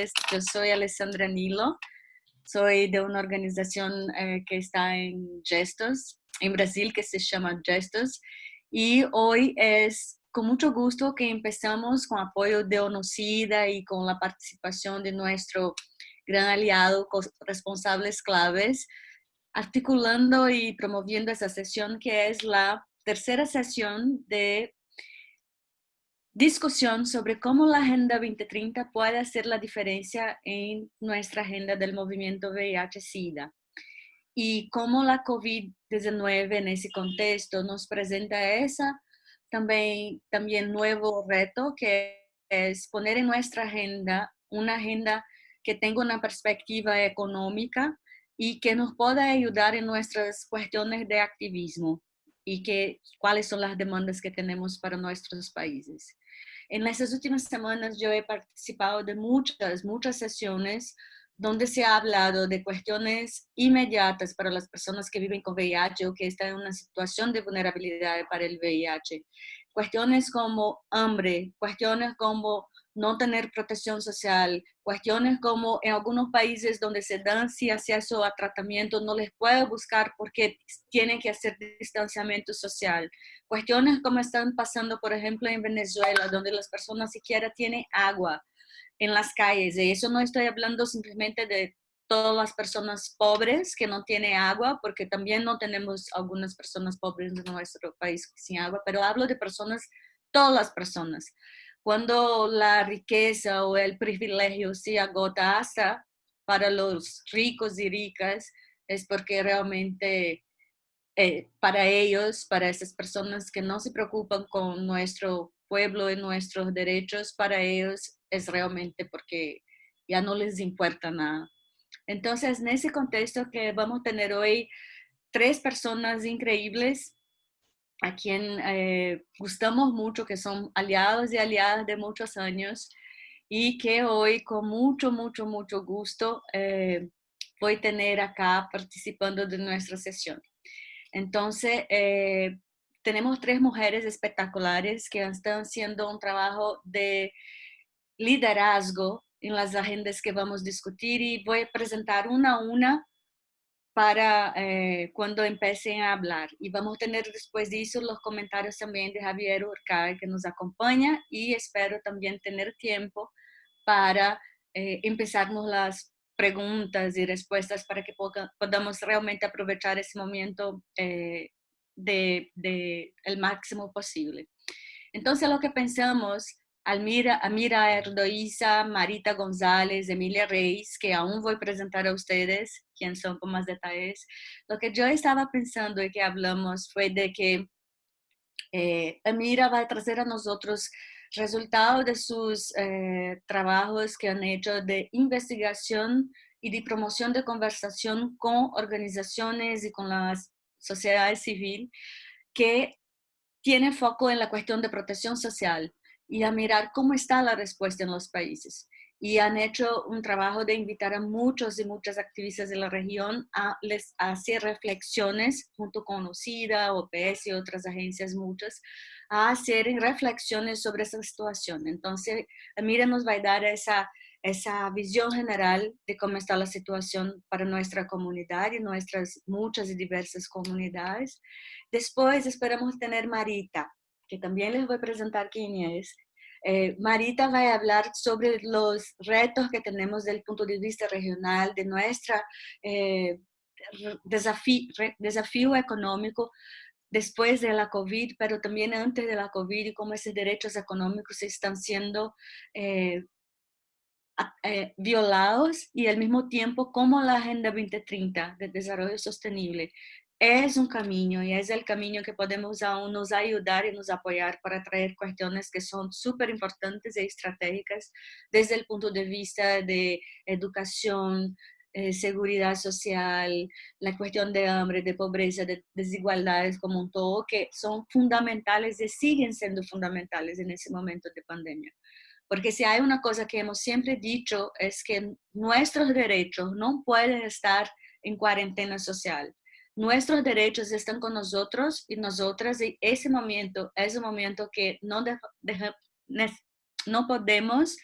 Yo soy Alessandra Nilo, soy de una organización eh, que está en Gestos, en Brasil, que se llama Gestos, y hoy es con mucho gusto que empezamos con apoyo de ONUCIDA y con la participación de nuestro gran aliado, responsables claves, articulando y promoviendo esa sesión que es la tercera sesión de discusión sobre cómo la Agenda 2030 puede hacer la diferencia en nuestra agenda del movimiento VIH-Sida y cómo la COVID-19 en ese contexto nos presenta esa también, también nuevo reto que es poner en nuestra agenda una agenda que tenga una perspectiva económica y que nos pueda ayudar en nuestras cuestiones de activismo y que cuáles son las demandas que tenemos para nuestros países. En estas últimas semanas yo he participado de muchas, muchas sesiones donde se ha hablado de cuestiones inmediatas para las personas que viven con VIH o que están en una situación de vulnerabilidad para el VIH. Cuestiones como hambre, cuestiones como no tener protección social, cuestiones como en algunos países donde se dan sí acceso a tratamiento, no les puede buscar porque tienen que hacer distanciamiento social. Cuestiones como están pasando, por ejemplo, en Venezuela, donde las personas siquiera tienen agua en las calles. Y eso no estoy hablando simplemente de todas las personas pobres que no tienen agua, porque también no tenemos algunas personas pobres en nuestro país sin agua, pero hablo de personas, todas las personas cuando la riqueza o el privilegio se agota hasta para los ricos y ricas, es porque realmente eh, para ellos, para esas personas que no se preocupan con nuestro pueblo y nuestros derechos, para ellos es realmente porque ya no les importa nada. Entonces, en ese contexto que vamos a tener hoy tres personas increíbles a quien eh, gustamos mucho, que son aliados y aliadas de muchos años y que hoy con mucho, mucho, mucho gusto eh, voy a tener acá participando de nuestra sesión. Entonces, eh, tenemos tres mujeres espectaculares que están haciendo un trabajo de liderazgo en las agendas que vamos a discutir y voy a presentar una a una para eh, cuando empiecen a hablar. Y vamos a tener después de eso los comentarios también de Javier Urcay que nos acompaña y espero también tener tiempo para eh, empezarnos las preguntas y respuestas para que podamos realmente aprovechar ese momento eh, de, de, el máximo posible. Entonces lo que pensamos Almira, Amira Erdoiza, Marita González, Emilia Reis, que aún voy a presentar a ustedes, quién son con más detalles. Lo que yo estaba pensando y que hablamos fue de que eh, Amira va a traer a nosotros resultados de sus eh, trabajos que han hecho de investigación y de promoción de conversación con organizaciones y con la sociedad civil que tiene foco en la cuestión de protección social y a mirar cómo está la respuesta en los países. Y han hecho un trabajo de invitar a muchos y muchas activistas de la región a, les, hacer reflexiones junto con OCIDA, OPS y otras agencias muchas, a hacer reflexiones sobre esa situación. Entonces, Mira nos va a dar esa, esa visión general de cómo está la situación para nuestra comunidad y nuestras muchas y diversas comunidades. Después esperamos tener Marita, que también les voy a presentar quién es. Eh, Marita va a hablar sobre los retos que tenemos desde el punto de vista regional, de nuestro eh, desafío, económico después de la COVID, pero también antes de la COVID y cómo esos derechos económicos están siendo eh, violados y al mismo tiempo cómo la Agenda 2030 de Desarrollo Sostenible es un camino y es el camino que podemos aún nos ayudar y nos apoyar para traer cuestiones que son súper importantes y estratégicas desde el punto de vista de educación, eh, seguridad social, la cuestión de hambre, de pobreza, de desigualdades como un todo, que son fundamentales y siguen siendo fundamentales en ese momento de pandemia. Porque si hay una cosa que hemos siempre dicho es que nuestros derechos no pueden estar en cuarentena social nuestros derechos están con nosotros y nosotras y ese momento es un momento que no, no podemos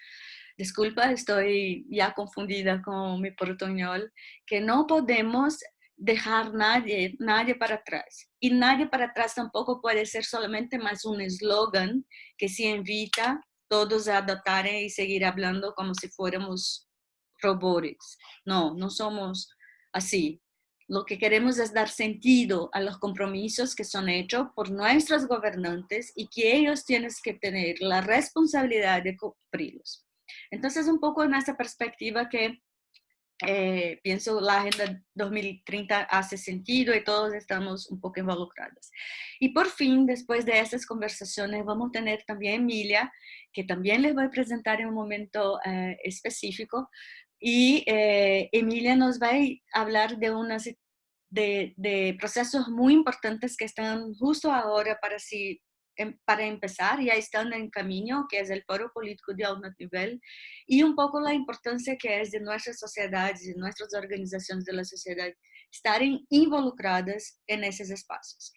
disculpa, estoy ya confundida con mi portuñol, que no podemos dejar nadie, nadie para atrás. Y nadie para atrás tampoco puede ser solamente más un eslogan que se invita todos a adoptar y seguir hablando como si fuéramos robots. No, no somos así. Lo que queremos es dar sentido a los compromisos que son hechos por nuestros gobernantes y que ellos tienen que tener la responsabilidad de cumplirlos. Entonces, un poco en esa perspectiva que eh, pienso la Agenda 2030 hace sentido y todos estamos un poco involucrados. Y por fin, después de estas conversaciones, vamos a tener también Emilia, que también les voy a presentar en un momento eh, específico. Y eh, Emilia nos va a hablar de, unas, de, de procesos muy importantes que están justo ahora para si Em, para empezar, ya están en camino, que es el foro político de alto nivel, y un poco la importancia que es de nuestras sociedades y nuestras organizaciones de la sociedad estar involucradas en esos espacios.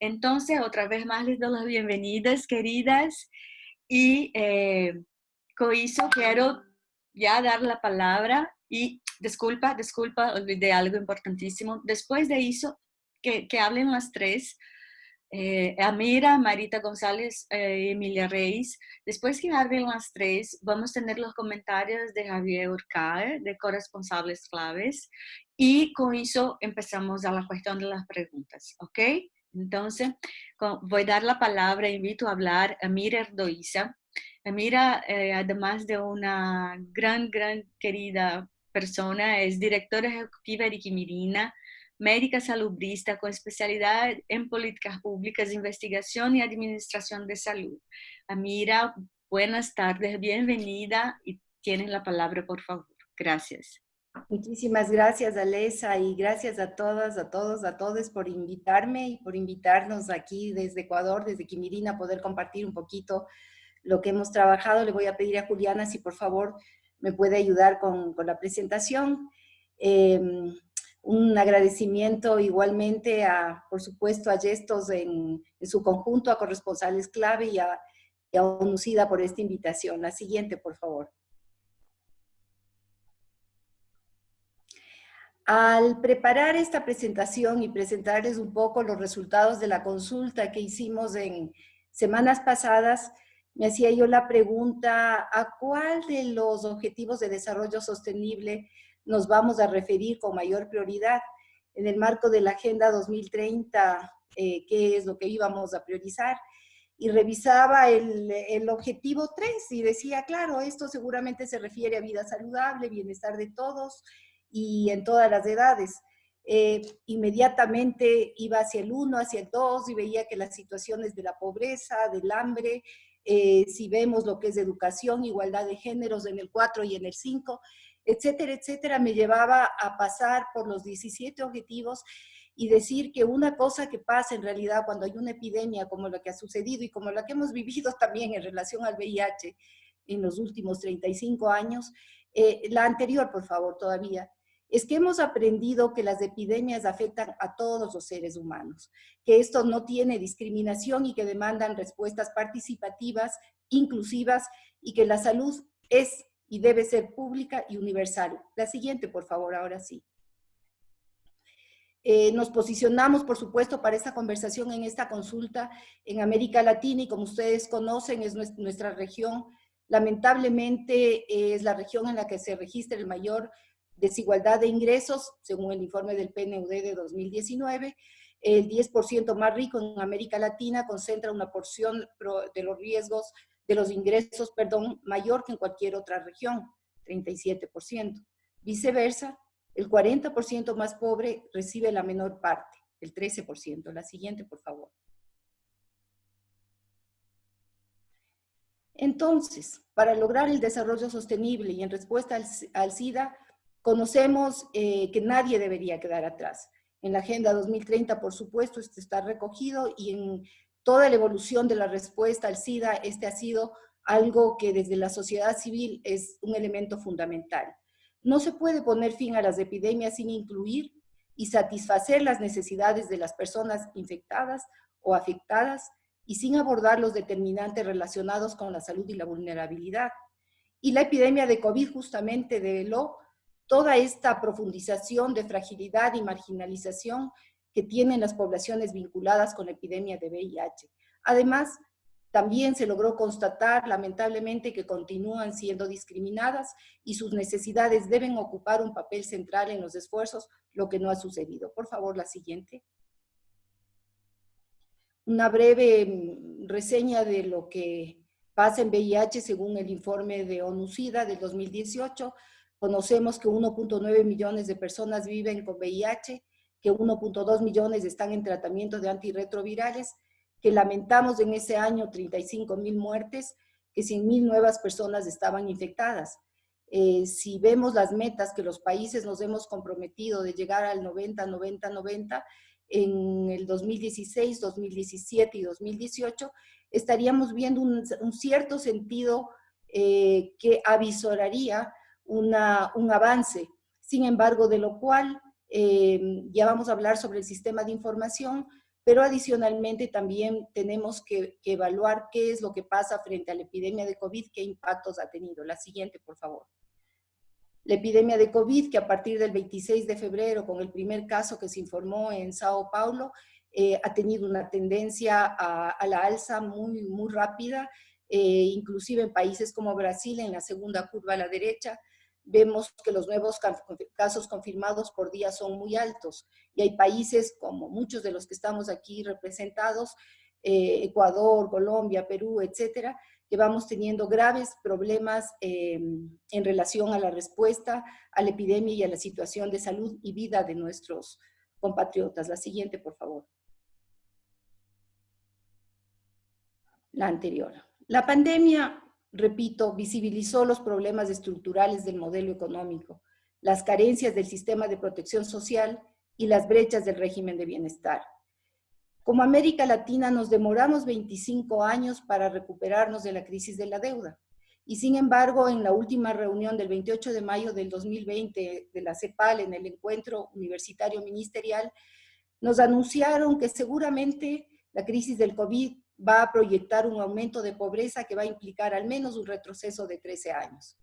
Entonces, otra vez más les doy las bienvenidas, queridas, y eh, con eso quiero ya dar la palabra y disculpa, disculpa, olvidé algo importantísimo. Después de eso, que, que hablen las tres, eh, Amira, Marita González eh, Emilia Reis. Después que hablen las tres, vamos a tener los comentarios de Javier Urcae, de corresponsables claves, y con eso empezamos a la cuestión de las preguntas, ¿ok? Entonces, voy a dar la palabra, invito a hablar a Amira Erdoiza. Amira, eh, además de una gran, gran querida persona, es directora ejecutiva de Quimirina, médica salubrista con especialidad en políticas públicas, investigación y administración de salud. Amira, buenas tardes, bienvenida y tienen la palabra, por favor. Gracias. Muchísimas gracias, Alesa, y gracias a todas, a todos, a todos por invitarme y por invitarnos aquí desde Ecuador, desde Quimirina, a poder compartir un poquito lo que hemos trabajado. Le voy a pedir a Juliana si por favor me puede ayudar con, con la presentación. Eh, un agradecimiento igualmente a, por supuesto, a Gestos en, su conjunto, a corresponsales clave y a, y a UNUCIDA por esta invitación. La siguiente, por favor. Al preparar esta presentación y presentarles un poco los resultados de la consulta que hicimos en semanas pasadas, me hacía yo la pregunta, ¿a cuál de los objetivos de desarrollo sostenible nos vamos a referir con mayor prioridad en el marco de la Agenda 2030, eh, qué es lo que íbamos a priorizar. Y revisaba el, el, objetivo 3 y decía, claro, esto seguramente se refiere a vida saludable, bienestar de todos y en todas las edades. Eh, inmediatamente iba hacia el 1, hacia el 2 y veía que las situaciones de la pobreza, del hambre, eh, si vemos lo que es educación, igualdad de géneros en el 4 y en el 5, etcétera, etcétera, me llevaba a pasar por los 17 objetivos y decir que una cosa que pasa en realidad cuando hay una epidemia como la que ha sucedido y como la que hemos vivido también en relación al VIH en los últimos 35 años, eh, la anterior, por favor, todavía, es que hemos aprendido que las epidemias afectan a todos los seres humanos, que esto no tiene discriminación y que demandan respuestas participativas, inclusivas y que la salud es y debe ser pública y universal. La siguiente, por favor, ahora sí. Eh, nos posicionamos, por supuesto, para esta conversación en esta consulta en América Latina y como ustedes conocen, es nuestra región, lamentablemente es la región en la que se registra el mayor desigualdad de ingresos, según el informe del PNUD de 2019. El 10% más rico en América Latina concentra una porción de los riesgos de los ingresos, perdón, mayor que en cualquier otra región, 37%. Viceversa, el 40% más pobre recibe la menor parte, el 13%. La siguiente, por favor. Entonces, para lograr el desarrollo sostenible y en respuesta al, SIDA, conocemos eh, que nadie debería quedar atrás. En la Agenda 2030, por supuesto, esto está recogido y en toda la evolución de la respuesta al SIDA, este ha sido algo que desde la sociedad civil es un elemento fundamental. No se puede poner fin a las epidemias sin incluir y satisfacer las necesidades de las personas infectadas o afectadas y sin abordar los determinantes relacionados con la salud y la vulnerabilidad. Y la epidemia de COVID justamente develó toda esta profundización de fragilidad y marginalización que tienen las poblaciones vinculadas con la epidemia de VIH. Además, también se logró constatar, lamentablemente, que continúan siendo discriminadas y sus necesidades deben ocupar un papel central en los esfuerzos, lo que no ha sucedido. Por favor, la siguiente. Una breve mm, reseña de lo que pasa en VIH según el informe de ONU-SIDA del 2018. Conocemos que 1.9 millones de personas viven con VIH, que 1.2 millones están en tratamiento de antirretrovirales, que lamentamos en ese año 35 mil muertes, que 100 mil nuevas personas estaban infectadas. Eh, si vemos las metas que los países nos hemos comprometido de llegar al 90, 90, 90, en el 2016, 2017 y 2018, estaríamos viendo un, cierto sentido eh, que avisoraría un avance. Sin embargo, de lo cual eh, ya vamos a hablar sobre el sistema de información, pero adicionalmente también tenemos que, evaluar qué es lo que pasa frente a la epidemia de COVID, qué impactos ha tenido. La siguiente, por favor. La epidemia de COVID, que a partir del 26 de febrero, con el primer caso que se informó en Sao Paulo, eh, ha tenido una tendencia a, la alza muy, muy rápida, eh, inclusive en países como Brasil, en la segunda curva a la derecha, vemos que los nuevos casos confirmados por día son muy altos y hay países como muchos de los que estamos aquí representados, eh, Ecuador, Colombia, Perú, etcétera, que vamos teniendo graves problemas em, en relación a la respuesta a la epidemia y a la situación de salud y vida de nuestros compatriotas. La siguiente, por favor. La anterior. La pandemia repito, visibilizó los problemas estructurales del modelo económico, las carencias del sistema de protección social y las brechas del régimen de bienestar. Como América Latina nos demoramos 25 años para recuperarnos de la crisis de la deuda. Y sin embargo, en la última reunión del 28 de mayo del 2020 de la CEPAL, en el encuentro universitario ministerial, nos anunciaron que seguramente la crisis del COVID va a proyectar un aumento de pobreza que va a implicar al menos un retroceso de 13 años.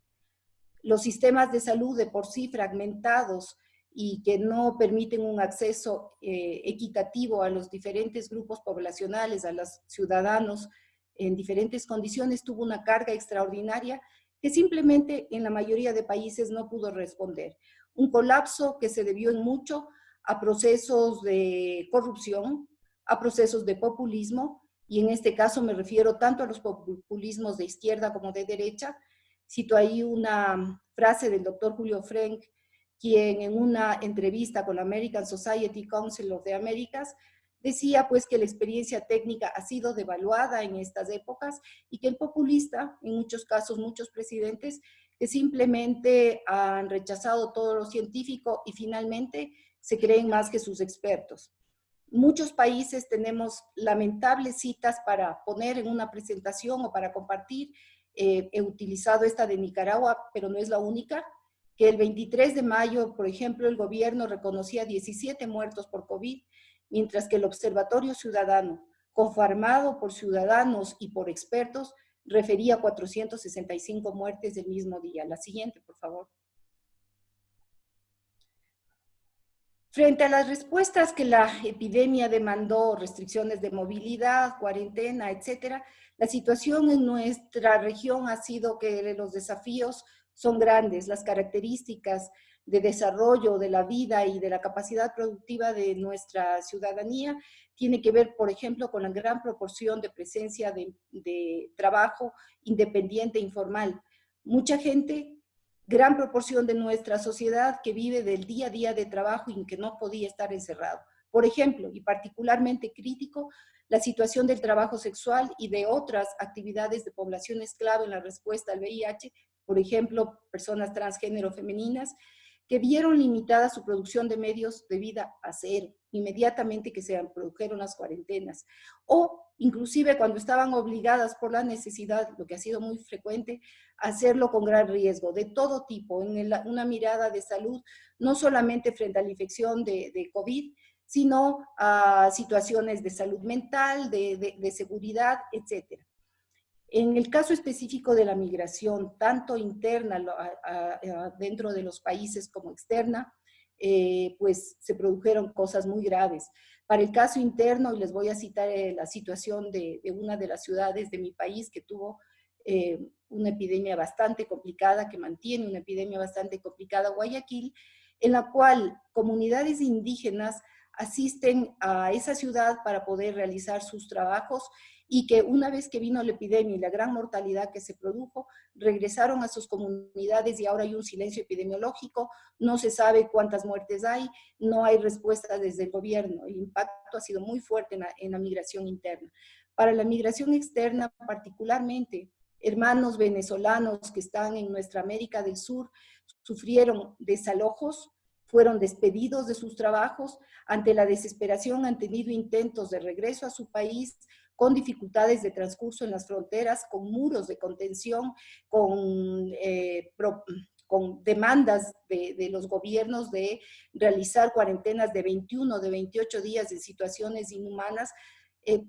Los sistemas de salud de por sí fragmentados y que no permiten un acceso eh, equitativo a los diferentes grupos poblacionales, a los ciudadanos en diferentes condiciones, tuvo una carga extraordinaria que simplemente en la mayoría de países no pudo responder. Un colapso que se debió en mucho a procesos de corrupción, a procesos de populismo, y en este caso me refiero tanto a los populismos de izquierda como de derecha. Cito ahí una frase del doctor Julio Frank, quien en una entrevista con la American Society Council of the Americas decía pues que la experiencia técnica ha sido devaluada en estas épocas y que el populista, en muchos casos muchos presidentes, que simplemente han rechazado todo lo científico y finalmente se creen más que sus expertos. Muchos países tenemos lamentables citas para poner en una presentación o para compartir. Eh, he utilizado esta de Nicaragua, pero no es la única, que el 23 de mayo, por ejemplo, el gobierno reconocía 17 muertos por COVID, mientras que el Observatorio Ciudadano, conformado por ciudadanos y por expertos, refería 465 muertes del mismo día. La siguiente, por favor. Frente a las respuestas que la epidemia demandó, restricciones de movilidad, cuarentena, etcétera, la situación en nuestra región ha sido que los desafíos son grandes, las características de desarrollo de la vida y de la capacidad productiva de nuestra ciudadanía tiene que ver, por ejemplo, con la gran proporción de presencia de, de trabajo independiente e informal. Mucha gente gran proporción de nuestra sociedad que vive del día a día de trabajo y que no podía estar encerrado. Por ejemplo, y particularmente crítico, la situación del trabajo sexual y de otras actividades de poblaciones clave en la respuesta al VIH, por ejemplo, personas transgénero femeninas, que vieron limitada su producción de medios de vida a cero, inmediatamente que se produjeron las cuarentenas, o inclusive cuando estaban obligadas por la necesidad, lo que ha sido muy frecuente, hacerlo con gran riesgo, de todo tipo, en una mirada de salud, no solamente frente a la infección de, COVID, sino a situaciones de salud mental, de, de seguridad, etc. En el caso específico de la migración, tanto interna dentro de los países como externa, eh, pues se produjeron cosas muy graves. Para el caso interno, y les voy a citar eh, la situación de, una de las ciudades de mi país que tuvo eh, una epidemia bastante complicada, que mantiene una epidemia bastante complicada, Guayaquil, en la cual comunidades indígenas asisten a esa ciudad para poder realizar sus trabajos y que una vez que vino la epidemia y la gran mortalidad que se produjo, regresaron a sus comunidades y ahora hay un silencio epidemiológico, no se sabe cuántas muertes hay, no hay respuesta desde el gobierno, el impacto ha sido muy fuerte en la, en la migración interna. Para la migración externa particularmente, hermanos venezolanos que están en nuestra América del Sur sufrieron desalojos, fueron despedidos de sus trabajos, ante la desesperación han tenido intentos de regreso a su país, con dificultades de transcurso en las fronteras, con muros de contención, con, eh, con demandas de, los gobiernos de realizar cuarentenas de 21, de 28 días de situaciones inhumanas, eh,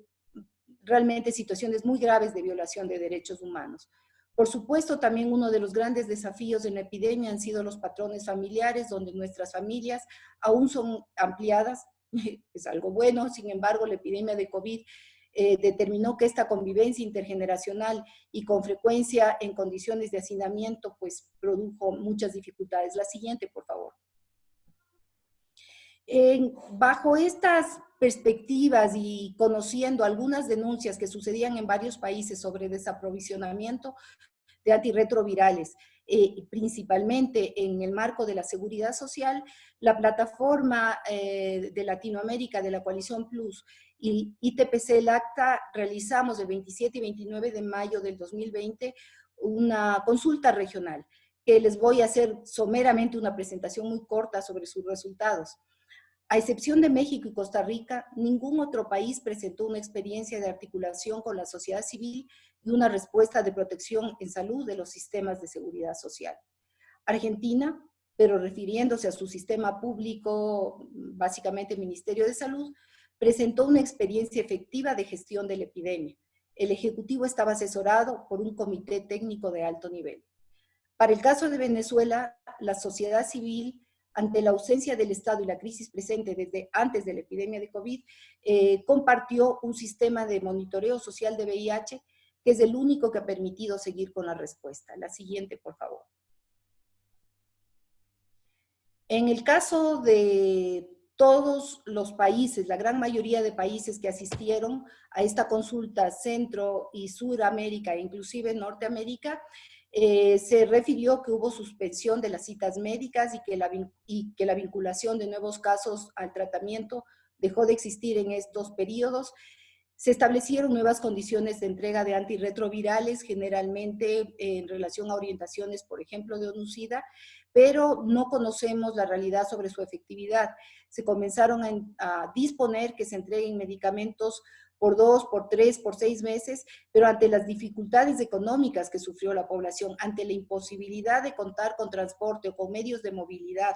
realmente situaciones muy graves de violación de derechos humanos. Por supuesto, también uno de los grandes desafíos en la epidemia han sido los patrones familiares, donde nuestras familias aún son ampliadas, es algo bueno, sin embargo, la epidemia de COVID eh, determinó que esta convivencia intergeneracional y con frecuencia en condiciones de hacinamiento, pues produjo muchas dificultades. La siguiente, por favor. bajo estas perspectivas y conociendo algunas denuncias que sucedían en varios países sobre desaprovisionamiento de antirretrovirales, eh, principalmente en el marco de la seguridad social, la plataforma eh, de Latinoamérica de la Coalición Plus y ITPC LACTA realizamos el 27 y 29 de mayo del 2020 una consulta regional que les voy a hacer someramente una presentación muy corta sobre sus resultados. A excepción de México y Costa Rica, ningún otro país presentó una experiencia de articulación con la sociedad civil y una respuesta de protección en salud de los sistemas de seguridad social. Argentina, pero refiriéndose a su sistema público, básicamente Ministerio de Salud, presentó una experiencia efectiva de gestión de la epidemia. El Ejecutivo estaba asesorado por un comité técnico de alto nivel. Para el caso de Venezuela, la sociedad civil, ante la ausencia del Estado y la crisis presente desde antes de la epidemia de COVID, eh, compartió un sistema de monitoreo social de VIH que es el único que ha permitido seguir con la respuesta. La siguiente, por favor. En el caso de todos los países, la gran mayoría de países que asistieron a esta consulta Centro y Suramérica, e inclusive Norteamérica, eh, se refirió que hubo suspensión de las citas médicas y que, la, y que la vinculación de nuevos casos al tratamiento dejó de existir en estos periodos. Se establecieron nuevas condiciones de entrega de antirretrovirales, generalmente en relación a orientaciones, por ejemplo, de ONUCIDA, pero no conocemos la realidad sobre su efectividad. Se comenzaron a, disponer que se entreguen medicamentos por dos, por tres, por seis meses, pero ante las dificultades económicas que sufrió la población, ante la imposibilidad de contar con transporte o con medios de movilidad,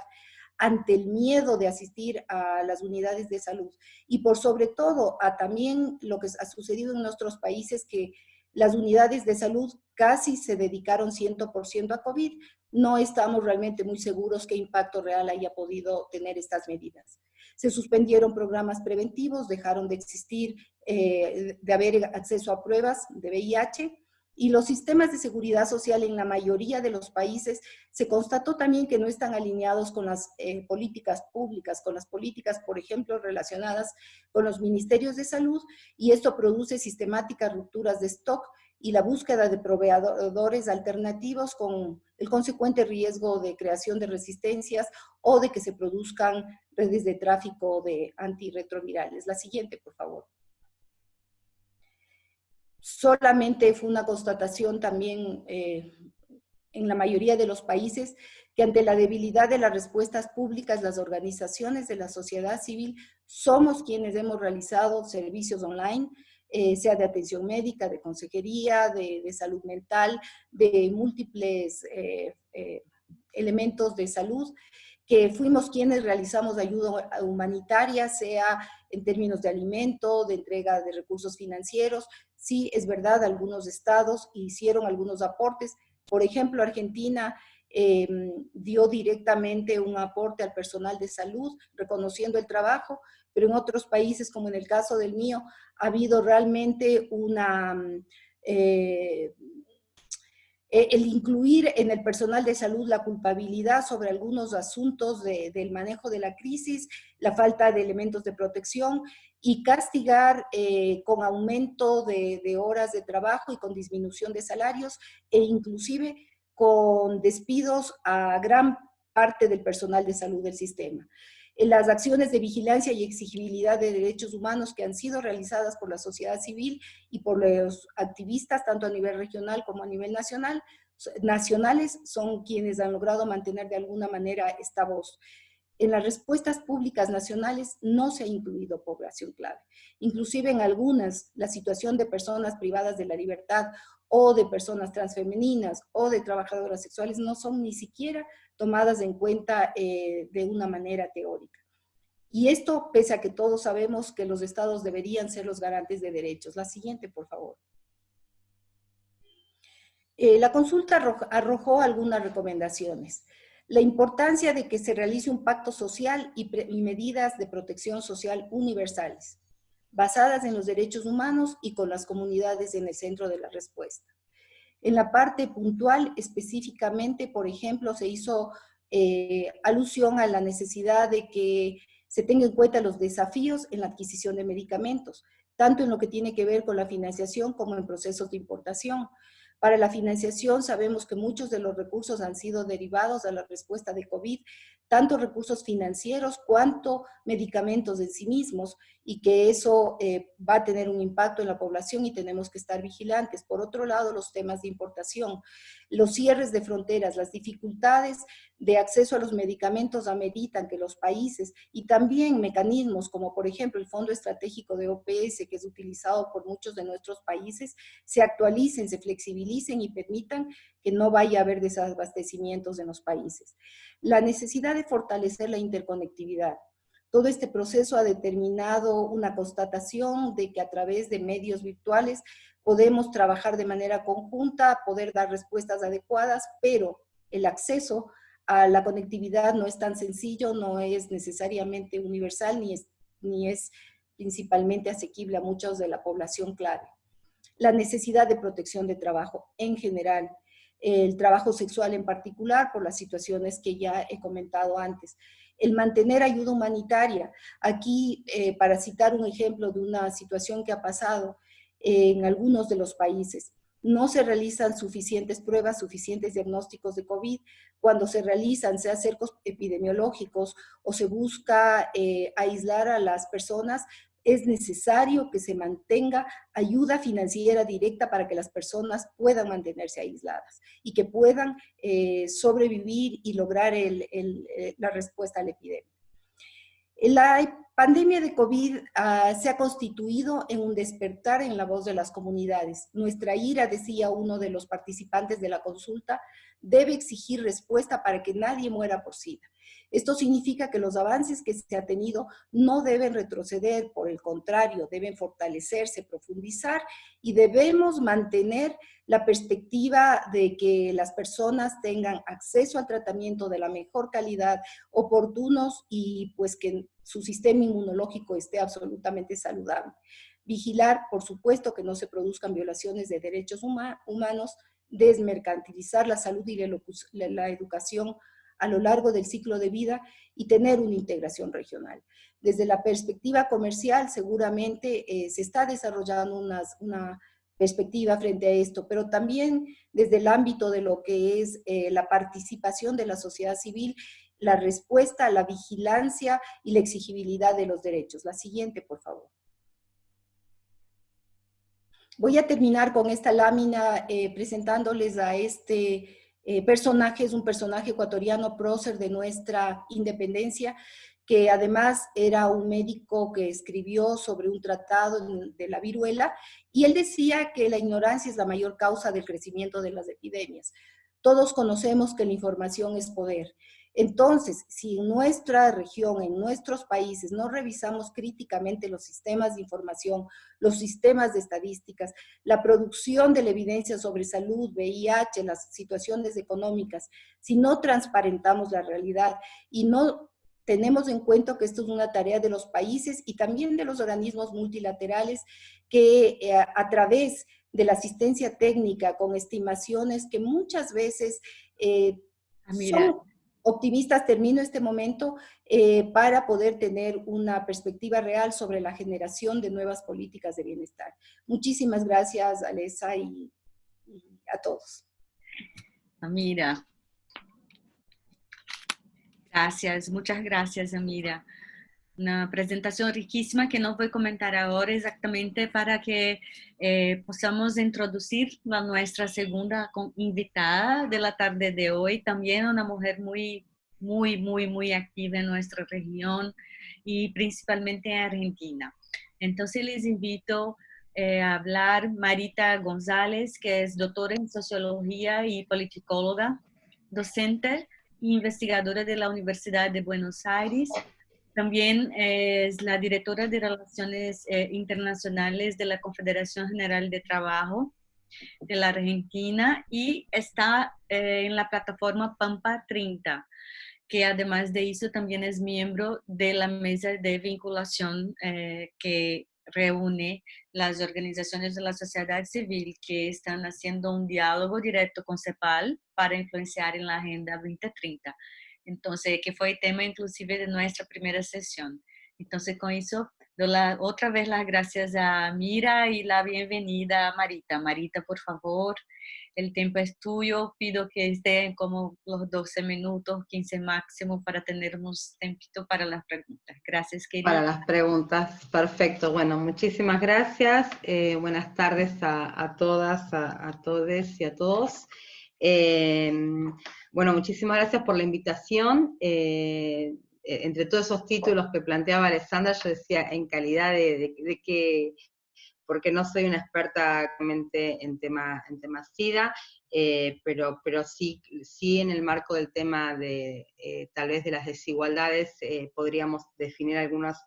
ante el miedo de asistir a las unidades de salud y por sobre todo a también lo que ha sucedido en nuestros países que las unidades de salud casi se dedicaron 100% a COVID. No estamos realmente muy seguros qué impacto real haya podido tener estas medidas. Se suspendieron programas preventivos, dejaron de existir, eh, de haber acceso a pruebas de VIH, y los sistemas de seguridad social en la mayoría de los países se constató también que no están alineados con las eh, políticas públicas, con las políticas, por ejemplo, relacionadas con los ministerios de salud, y esto produce sistemáticas rupturas de stock y la búsqueda de proveedores alternativos con el consecuente riesgo de creación de resistencias o de que se produzcan redes de tráfico de antirretrovirales. La siguiente, por favor solamente fue una constatación también eh, en la mayoría de los países que ante la debilidad de las respuestas públicas, las organizaciones de la sociedad civil somos quienes hemos realizado servicios online, eh, sea de atención médica, de consejería, de, salud mental, de múltiples eh, elementos de salud, que fuimos quienes realizamos ayuda humanitaria, sea en términos de alimento, de entrega de recursos financieros. Sí, es verdad, algunos estados hicieron algunos aportes. Por ejemplo, Argentina dio directamente un aporte al personal de salud, reconociendo el trabajo, pero en otros países, como en el caso del mío, ha habido realmente una... Eh, eh, el incluir en el personal de salud la culpabilidad sobre algunos asuntos del manejo de la crisis, la falta de elementos de protección y castigar eh, con aumento de, de, horas de trabajo y con disminución de salarios e inclusive con despidos a gran parte del personal de salud del sistema las acciones de vigilancia y exigibilidad de derechos humanos que han sido realizadas por la sociedad civil y por los activistas, tanto a nivel regional como a nivel nacional, nacionales, son quienes han logrado mantener de alguna manera esta voz. En las respuestas públicas nacionales no se ha incluido población clave. Inclusive en algunas, la situación de personas privadas de la libertad o de personas transfemeninas o de trabajadoras sexuales no son ni siquiera tomadas en cuenta eh, de una manera teórica. Y esto pese a que todos sabemos que los estados deberían ser los garantes de derechos. La siguiente, por favor. Eh, la consulta arrojó algunas recomendaciones. La importancia de que se realice un pacto social y, medidas de protección social universales, basadas en los derechos humanos y con las comunidades en el centro de la respuesta. En la parte puntual, específicamente, por ejemplo, se hizo eh, alusión a la necesidad de que se tenga en cuenta los desafíos en la adquisición de medicamentos, tanto en lo que tiene que ver con la financiación como en procesos de importación. Para la financiación sabemos que muchos de los recursos han sido derivados a la respuesta de COVID, tanto recursos financieros cuanto medicamentos en sí mismos, y que eso eh, va a tener un impacto en la población y tenemos que estar vigilantes. Por otro lado, los temas de importación, los cierres de fronteras, las dificultades de acceso a los medicamentos ameritan que los países y también mecanismos como por ejemplo el Fondo Estratégico de OPS que es utilizado por muchos de nuestros países se actualicen, se flexibilicen y permitan que no vaya a haber desabastecimientos en los países. La necesidad de fortalecer la interconectividad. Todo este proceso ha determinado una constatación de que a través de medios virtuales podemos trabajar de manera conjunta, poder dar respuestas adecuadas, pero el acceso a la conectividad no es tan sencillo, no es necesariamente universal, ni es, ni es principalmente asequible a muchos de la población clave. La necesidad de protección de trabajo en general, el trabajo sexual en particular, por las situaciones que ya he comentado antes. El mantener ayuda humanitaria. Aquí, eh, para citar un ejemplo de una situación que ha pasado, en algunos de los países. No se realizan suficientes pruebas, suficientes diagnósticos de COVID. Cuando se realizan, sea cercos epidemiológicos o se busca eh, aislar a las personas, es necesario que se mantenga ayuda financiera directa para que las personas puedan mantenerse aisladas y que puedan eh, sobrevivir y lograr eh, la respuesta a la epidemia. La pandemia de COVID ah, se ha constituido en un despertar en la voz de las comunidades. Nuestra ira, decía uno de los participantes de la consulta, debe exigir respuesta para que nadie muera por SIDA. Esto significa que los avances que se ha tenido no deben retroceder, por el contrario, deben fortalecerse, profundizar y debemos mantener la perspectiva de que las personas tengan acceso al tratamiento de la mejor calidad, oportunos y pues que su sistema inmunológico esté absolutamente saludable. Vigilar, por supuesto, que no se produzcan violaciones de derechos humanos, desmercantilizar la salud y la educación a lo largo del ciclo de vida y tener una integración regional. Desde la perspectiva comercial, seguramente eh, se está desarrollando una perspectiva frente a esto, pero también desde el ámbito de lo que es eh, la participación de la sociedad civil, la respuesta la vigilancia y la exigibilidad de los derechos. La siguiente, por favor. Voy a terminar con esta lámina eh, presentándoles a este eh, personaje, es un personaje ecuatoriano prócer de nuestra independencia, que además era un médico que escribió sobre un tratado de la viruela, y él decía que la ignorancia es la mayor causa del crecimiento de las epidemias. Todos conocemos que la información es poder. Entonces, si en nuestra región, en nuestros países, no revisamos críticamente los sistemas de información, los sistemas de estadísticas, la producción de la evidencia sobre salud, VIH, las situaciones económicas, si no transparentamos la realidad y no tenemos en cuenta que esto es una tarea de los países y también de los organismos multilaterales que eh, a través de la asistencia técnica con estimaciones que muchas veces eh, ah, son optimistas, termino este momento, eh, para poder tener una perspectiva real sobre la generación de nuevas políticas de bienestar. Muchísimas gracias, Alesa, y, a todos. Amira. Gracias, muchas gracias, Amira una presentación riquísima que no voy a comentar ahora exactamente para que eh, podamos introducir a nuestra segunda invitada de la tarde de hoy, también una mujer muy, muy, muy, muy activa en nuestra región y principalmente en Argentina. Entonces les invito eh, a hablar Marita González, que es doctora en Sociología y politicóloga, docente e investigadora de la Universidad de Buenos Aires, también es la directora de Relaciones eh, Internacionales de la Confederación General de Trabajo de la Argentina y está eh, en la plataforma Pampa 30, que además de eso también es miembro de la mesa de vinculación eh, que reúne las organizaciones de la sociedad civil que están haciendo un diálogo directo con CEPAL para influenciar en la Agenda 2030. Entonces, que fue tema inclusive de nuestra primera sesión. Entonces, con eso, doy la, otra vez las gracias a Mira y la bienvenida a Marita. Marita, por favor, el tiempo es tuyo. Pido que estén como los 12 minutos, 15 máximo, para tener un tiempito para las preguntas. Gracias, querida. Para las preguntas, perfecto. Bueno, muchísimas gracias. Eh, buenas tardes a, todas, a, a todos y a todos. Eh, bueno, muchísimas gracias por la invitación. Eh, eh, entre todos esos títulos que planteaba Alessandra, yo decía en calidad de, que, porque no soy una experta en tema, en tema SIDA, eh, pero, pero sí, sí en el marco del tema de tal vez de las desigualdades podríamos definir algunas,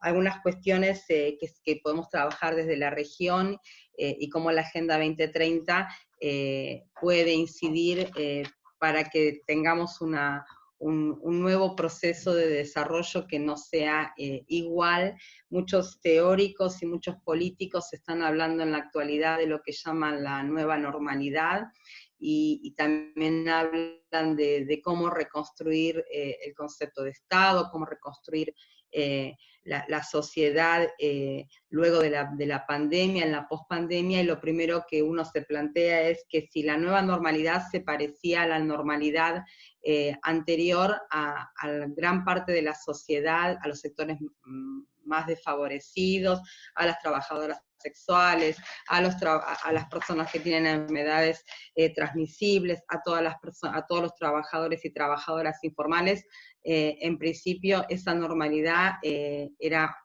algunas cuestiones que, que, podemos trabajar desde la región y cómo la Agenda 2030 puede incidir para que tengamos un, nuevo proceso de desarrollo que no sea eh, igual. Muchos teóricos y muchos políticos están hablando en la actualidad de lo que llaman la nueva normalidad y, también hablan de, cómo reconstruir eh, el concepto de Estado, cómo reconstruir eh, la, sociedad eh, luego de la, pandemia, en la pospandemia, y lo primero que uno se plantea es que si la nueva normalidad se parecía a la normalidad eh, anterior a, gran parte de la sociedad, a los sectores más desfavorecidos, a las trabajadoras sexuales, a, los a las personas que tienen enfermedades eh, transmisibles, a, todas las a todos los trabajadores y trabajadoras informales, eh, en principio esa normalidad eh, era,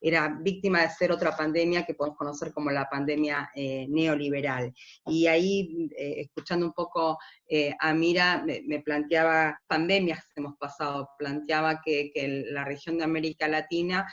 era víctima de ser otra pandemia que podemos conocer como la pandemia neoliberal. Y ahí, escuchando un poco a Mira, me, planteaba pandemias que hemos pasado, planteaba que, la región de América Latina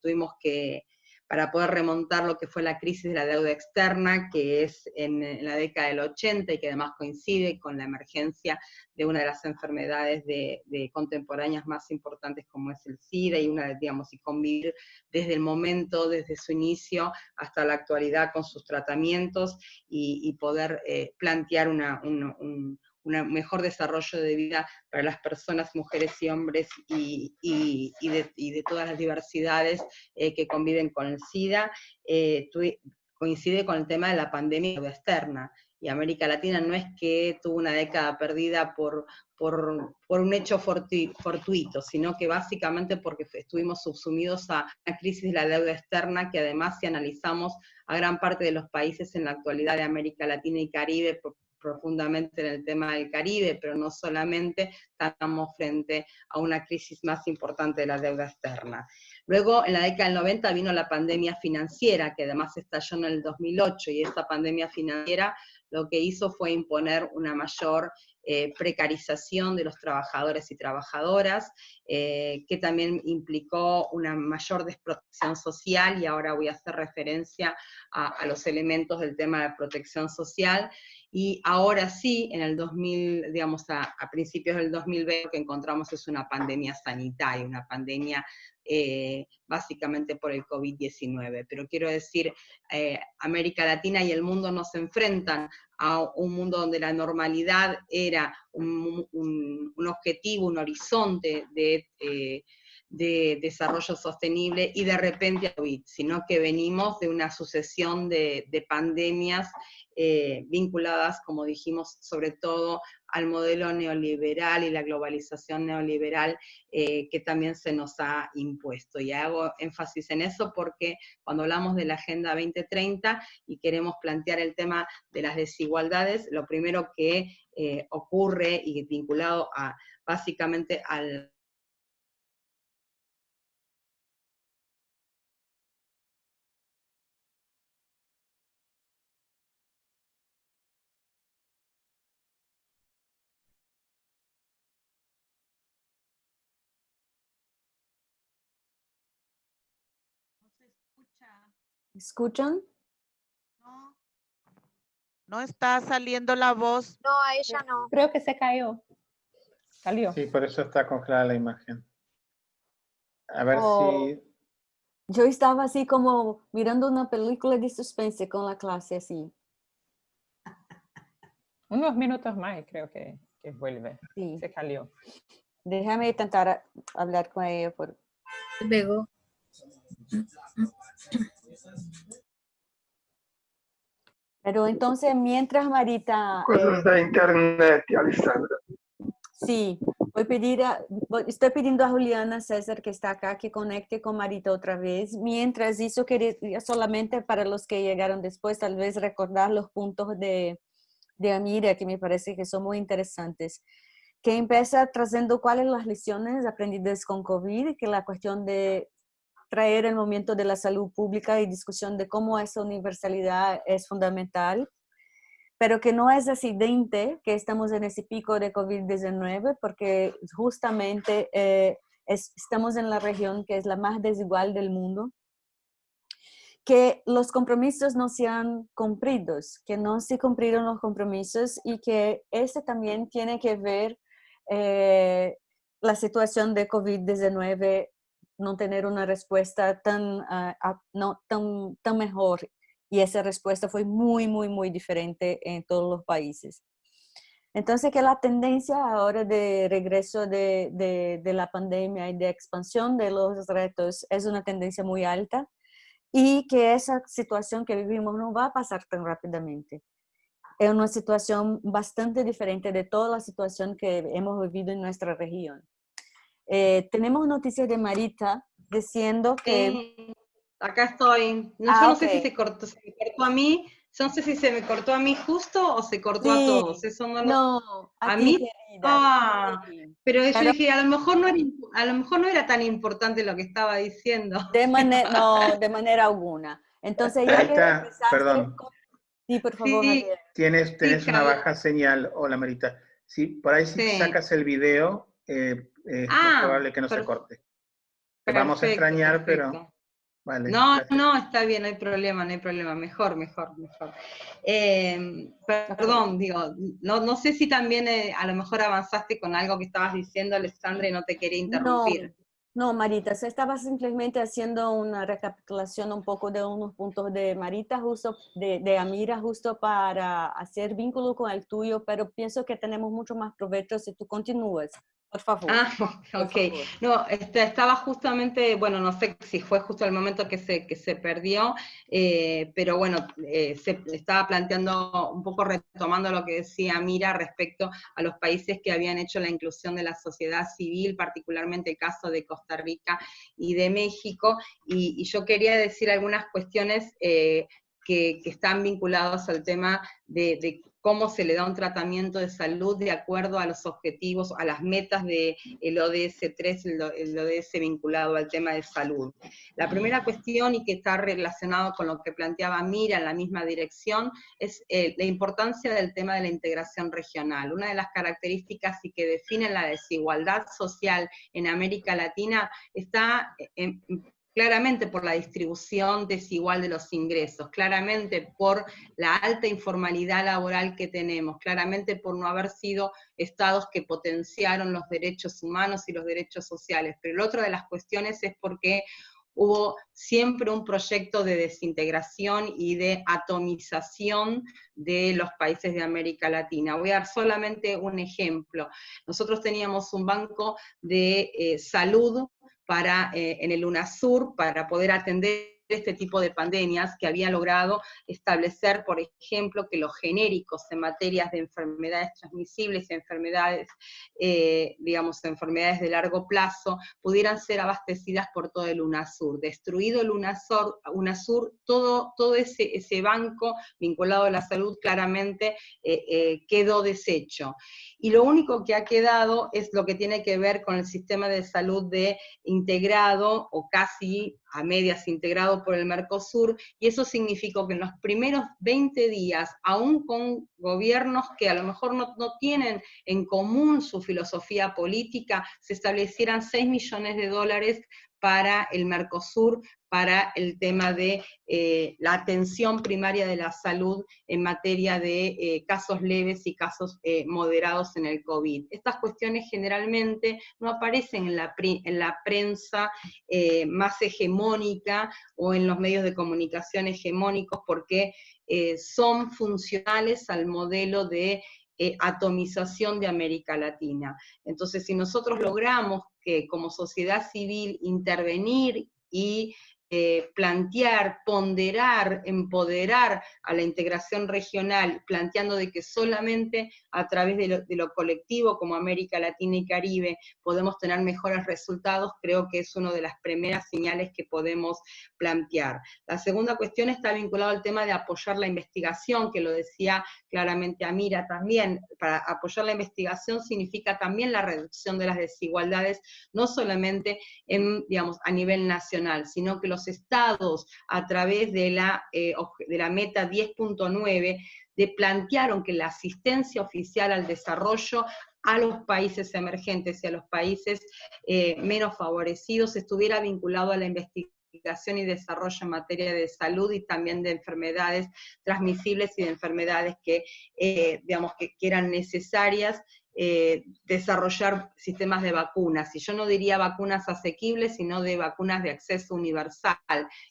tuvimos que para poder remontar lo que fue la crisis de la deuda externa, que es en, la década del 80 y que además coincide con la emergencia de una de las enfermedades de, contemporáneas más importantes como es el SIDA y una, digamos, y convivir desde el momento, desde su inicio hasta la actualidad con sus tratamientos y, poder eh, plantear una, un mejor desarrollo de vida para las personas, mujeres y hombres, y, de, todas las diversidades eh, que conviven con el SIDA, eh, coincide con el tema de la pandemia externa. Y América Latina no es que tuvo una década perdida por, por, un hecho fortuito, sino que básicamente porque estuvimos subsumidos a una crisis de la deuda externa que además si analizamos a gran parte de los países en la actualidad de América Latina y Caribe, profundamente en el tema del Caribe, pero no solamente, estamos frente a una crisis más importante de la deuda externa. Luego, en la década del 90 vino la pandemia financiera, que además estalló en el 2008, y esta pandemia financiera lo que hizo fue imponer una mayor eh, precarización de los trabajadores y trabajadoras, eh, que también implicó una mayor desprotección social, y ahora voy a hacer referencia a, los elementos del tema de protección social, y ahora sí, en el 2000, digamos, a, principios del 2020, lo que encontramos es una pandemia sanitaria, una pandemia eh, básicamente por el COVID-19. Pero quiero decir, eh, América Latina y el mundo nos enfrentan a un mundo donde la normalidad era un, objetivo, un horizonte de... Eh, de desarrollo sostenible y de repente COVID, sino que venimos de una sucesión de, de pandemias eh, vinculadas, como dijimos, sobre todo al modelo neoliberal y la globalización neoliberal eh, que también se nos ha impuesto. Y hago énfasis en eso porque cuando hablamos de la Agenda 2030 y queremos plantear el tema de las desigualdades, lo primero que eh, ocurre y vinculado a básicamente al ¿Escuchan? No. No está saliendo la voz. No, a ella no. Creo que se cayó. Salió. Sí, por eso está congelada la imagen. A ver Oh. si... Yo estaba así como mirando una película de suspense con la clase así. Unos minutos más y creo que, que vuelve. Sí. Se cayó. Déjame intentar hablar con ella por... Pegó. Pero entonces, mientras Marita... eh, Cosas de internet, Alessandra. Sí, voy a pedir a- estoy pidiendo a Juliana César que está acá que conecte con Marita otra vez. Mientras eso quería solamente para los que llegaron después, tal vez recordar los puntos de, de Amira que me parece que son muy interesantes. Que empieza trazendo cuáles las lecciones aprendidas con COVID, que la cuestión de traer el momento de la salud pública y discusión de cómo esa universalidad es fundamental pero que no es accidente que estamos en ese pico de COVID-19 porque justamente eh, es- estamos en la región que es la más desigual del mundo, que los compromisos no se han cumplido, que no se cumplieron los compromisos y que este también tiene que ver eh, la situación de COVID-19 no tener una respuesta tan, ah, no, tan, tan mejor y esa respuesta fue muy, muy, muy diferente en todos los países. Entonces, que la tendencia ahora de regreso de, de, la pandemia y de expansión de los retos es una tendencia muy alta y que esa situación que vivimos no va a pasar tan rápidamente. Es una situación bastante diferente de toda la situación que hemos vivido en nuestra región. Eh, tenemos noticias de Marita diciendo que... Sí acá estoy. No, ah, yo no okay. sé si se cortó, se me cortó a mí, yo no sé si se me cortó a mí justo o se cortó sí. a todos. Eso no, lo... no a, a mí. Querida, ah, pero yo pero... dije, a lo mejor no era, a lo mejor no era tan importante lo que estaba diciendo. De manera, no, de manera alguna. Entonces ya Ahí está, perdón. Con... Sí, por favor. Sí. Tienes, tienes sí, una baja señal. Hola, Marita. Sí, por ahí si sí. sacas el video, eh, es ah, probable que no se corte. Te vamos a extrañar, perfecto. pero... Vale, no, gracias. no, está bien, no hay problema, no hay problema, mejor, mejor, mejor. Eh, perdón, digo, no, no sé si también eh, a lo mejor avanzaste con algo que estabas diciendo, Alessandra, y no te quería interrumpir. No, no Marita, se estaba simplemente haciendo una recapitulación un poco de unos puntos de Marita, justo, de, de Amira, justo para hacer vínculo con el tuyo, pero pienso que tenemos mucho más provecho si tú continúas. Por favor. Ah, ok. No, este, estaba justamente, bueno, no sé si fue justo el momento que se, que se perdió, eh, pero bueno, eh, se estaba planteando, un poco retomando lo que decía Mira respecto a los países que habían hecho la inclusión de la sociedad civil, particularmente el caso de Costa Rica y de México, y, y yo quería decir algunas cuestiones eh, que, que, están vinculados al tema de, de cómo se le da un tratamiento de salud de acuerdo a los objetivos, a las metas del ODS 3, el, ODS vinculado al tema de salud. La primera cuestión, y que está relacionado con lo que planteaba Mira en la misma dirección, es eh, la importancia del tema de la integración regional. Una de las características y que definen la desigualdad social en América Latina está en, claramente por la distribución desigual de los ingresos, claramente por la alta informalidad laboral que tenemos, claramente por no haber sido estados que potenciaron los derechos humanos y los derechos sociales. Pero la otra de las cuestiones es porque hubo siempre un proyecto de desintegración y de atomización de los países de América Latina. Voy a dar solamente un ejemplo. Nosotros teníamos un banco de eh, salud para, eh, en el UNASUR para poder atender este tipo de pandemias que había logrado establecer, por ejemplo, que los genéricos en materias de enfermedades transmisibles enfermedades, eh, digamos, enfermedades de largo plazo, pudieran ser abastecidas por todo el UNASUR. Destruido el UNASUR, UNASUR todo, todo ese, ese banco vinculado a la salud claramente eh, eh, quedó deshecho. Y lo único que ha quedado es lo que tiene que ver con el sistema de salud de integrado o casi a medias integrado por el Mercosur, y eso significó que en los primeros 20 días, aún con gobiernos que a lo mejor no, no tienen en común su filosofía política, se establecieran 6 millones de dólares para el Mercosur, para el tema de eh, la atención primaria de la salud en materia de eh, casos leves y casos eh, moderados en el COVID. Estas cuestiones generalmente no aparecen en la, en la prensa más hegemónica o en los medios de comunicación hegemónicos porque son funcionales al modelo de atomización de América Latina. Entonces, si nosotros logramos que como sociedad civil intervenir y eh, plantear, ponderar, empoderar a la integración regional, planteando de que solamente a través de lo, colectivo como América Latina y Caribe podemos tener mejores resultados, creo que es una de las primeras señales que podemos plantear. La segunda cuestión está vinculada al tema de apoyar la investigación, que lo decía claramente Amira también. Para apoyar la investigación significa también la reducción de las desigualdades, no solamente en, digamos, a nivel nacional, sino que los estados a través de la, eh, de la meta 10.9 de plantearon que la asistencia oficial al desarrollo a los países emergentes y a los países eh, menos favorecidos estuviera vinculado a la investigación y desarrollo en materia de salud y también de enfermedades transmisibles y de enfermedades que, eh, digamos, que, que eran necesarias eh, desarrollar sistemas de vacunas, y yo no diría vacunas asequibles, sino de vacunas de acceso universal,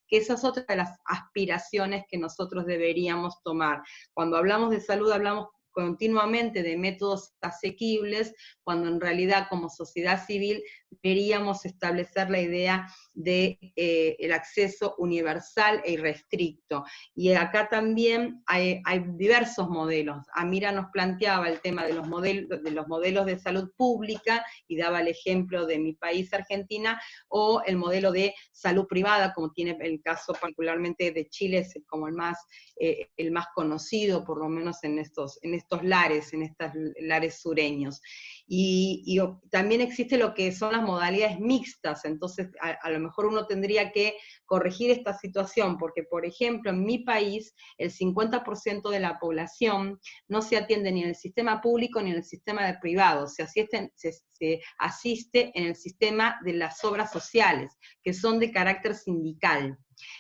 que esa es otra de las aspiraciones que nosotros deberíamos tomar. Cuando hablamos de salud hablamos continuamente de métodos asequibles, cuando en realidad como sociedad civil deberíamos establecer la idea de eh, el acceso universal e irrestricto. Y acá también hay, diversos modelos. Amira nos planteaba el tema de los, modelos, de los modelos de salud pública y daba el ejemplo de mi país, Argentina, o el modelo de salud privada, como tiene el caso particularmente de Chile, es como el más, eh, el más conocido, por lo menos en estos, estos lares, en estos lares sureños. Y, también existe lo que son las modalidades mixtas, entonces a, lo mejor uno tendría que corregir esta situación, porque por ejemplo en mi país el 50% de la población no se atiende ni en el sistema público ni en el sistema privado, se, se asiste en el sistema de las obras sociales, que son de carácter sindical.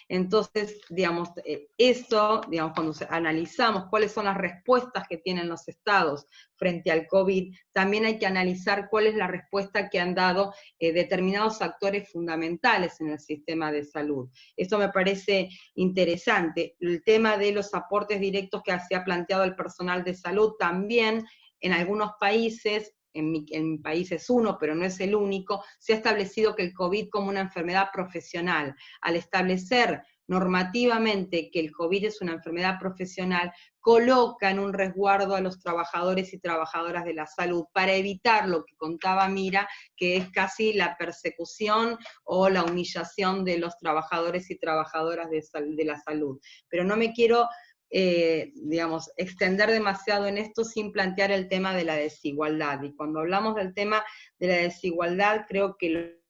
Entonces, digamos, eh, eso, digamos, cuando analizamos cuáles son las respuestas que tienen los estados frente al COVID, también hay que analizar cuál es la respuesta que han dado eh, determinados actores fundamentales en el sistema de salud. Eso me parece interesante. El tema de los aportes directos que se ha planteado el personal de salud también en algunos países en mi, país es uno, pero no es el único, se ha establecido que el COVID como una enfermedad profesional. Al establecer normativamente que el COVID es una enfermedad profesional, coloca en un resguardo a los trabajadores y trabajadoras de la salud para evitar lo que contaba Mira, que es casi la persecución o la humillación de los trabajadores y trabajadoras de, de la salud. Pero no me quiero eh, digamos, extender demasiado en esto sin plantear el tema de la desigualdad. Y cuando hablamos del tema de la desigualdad, creo que lo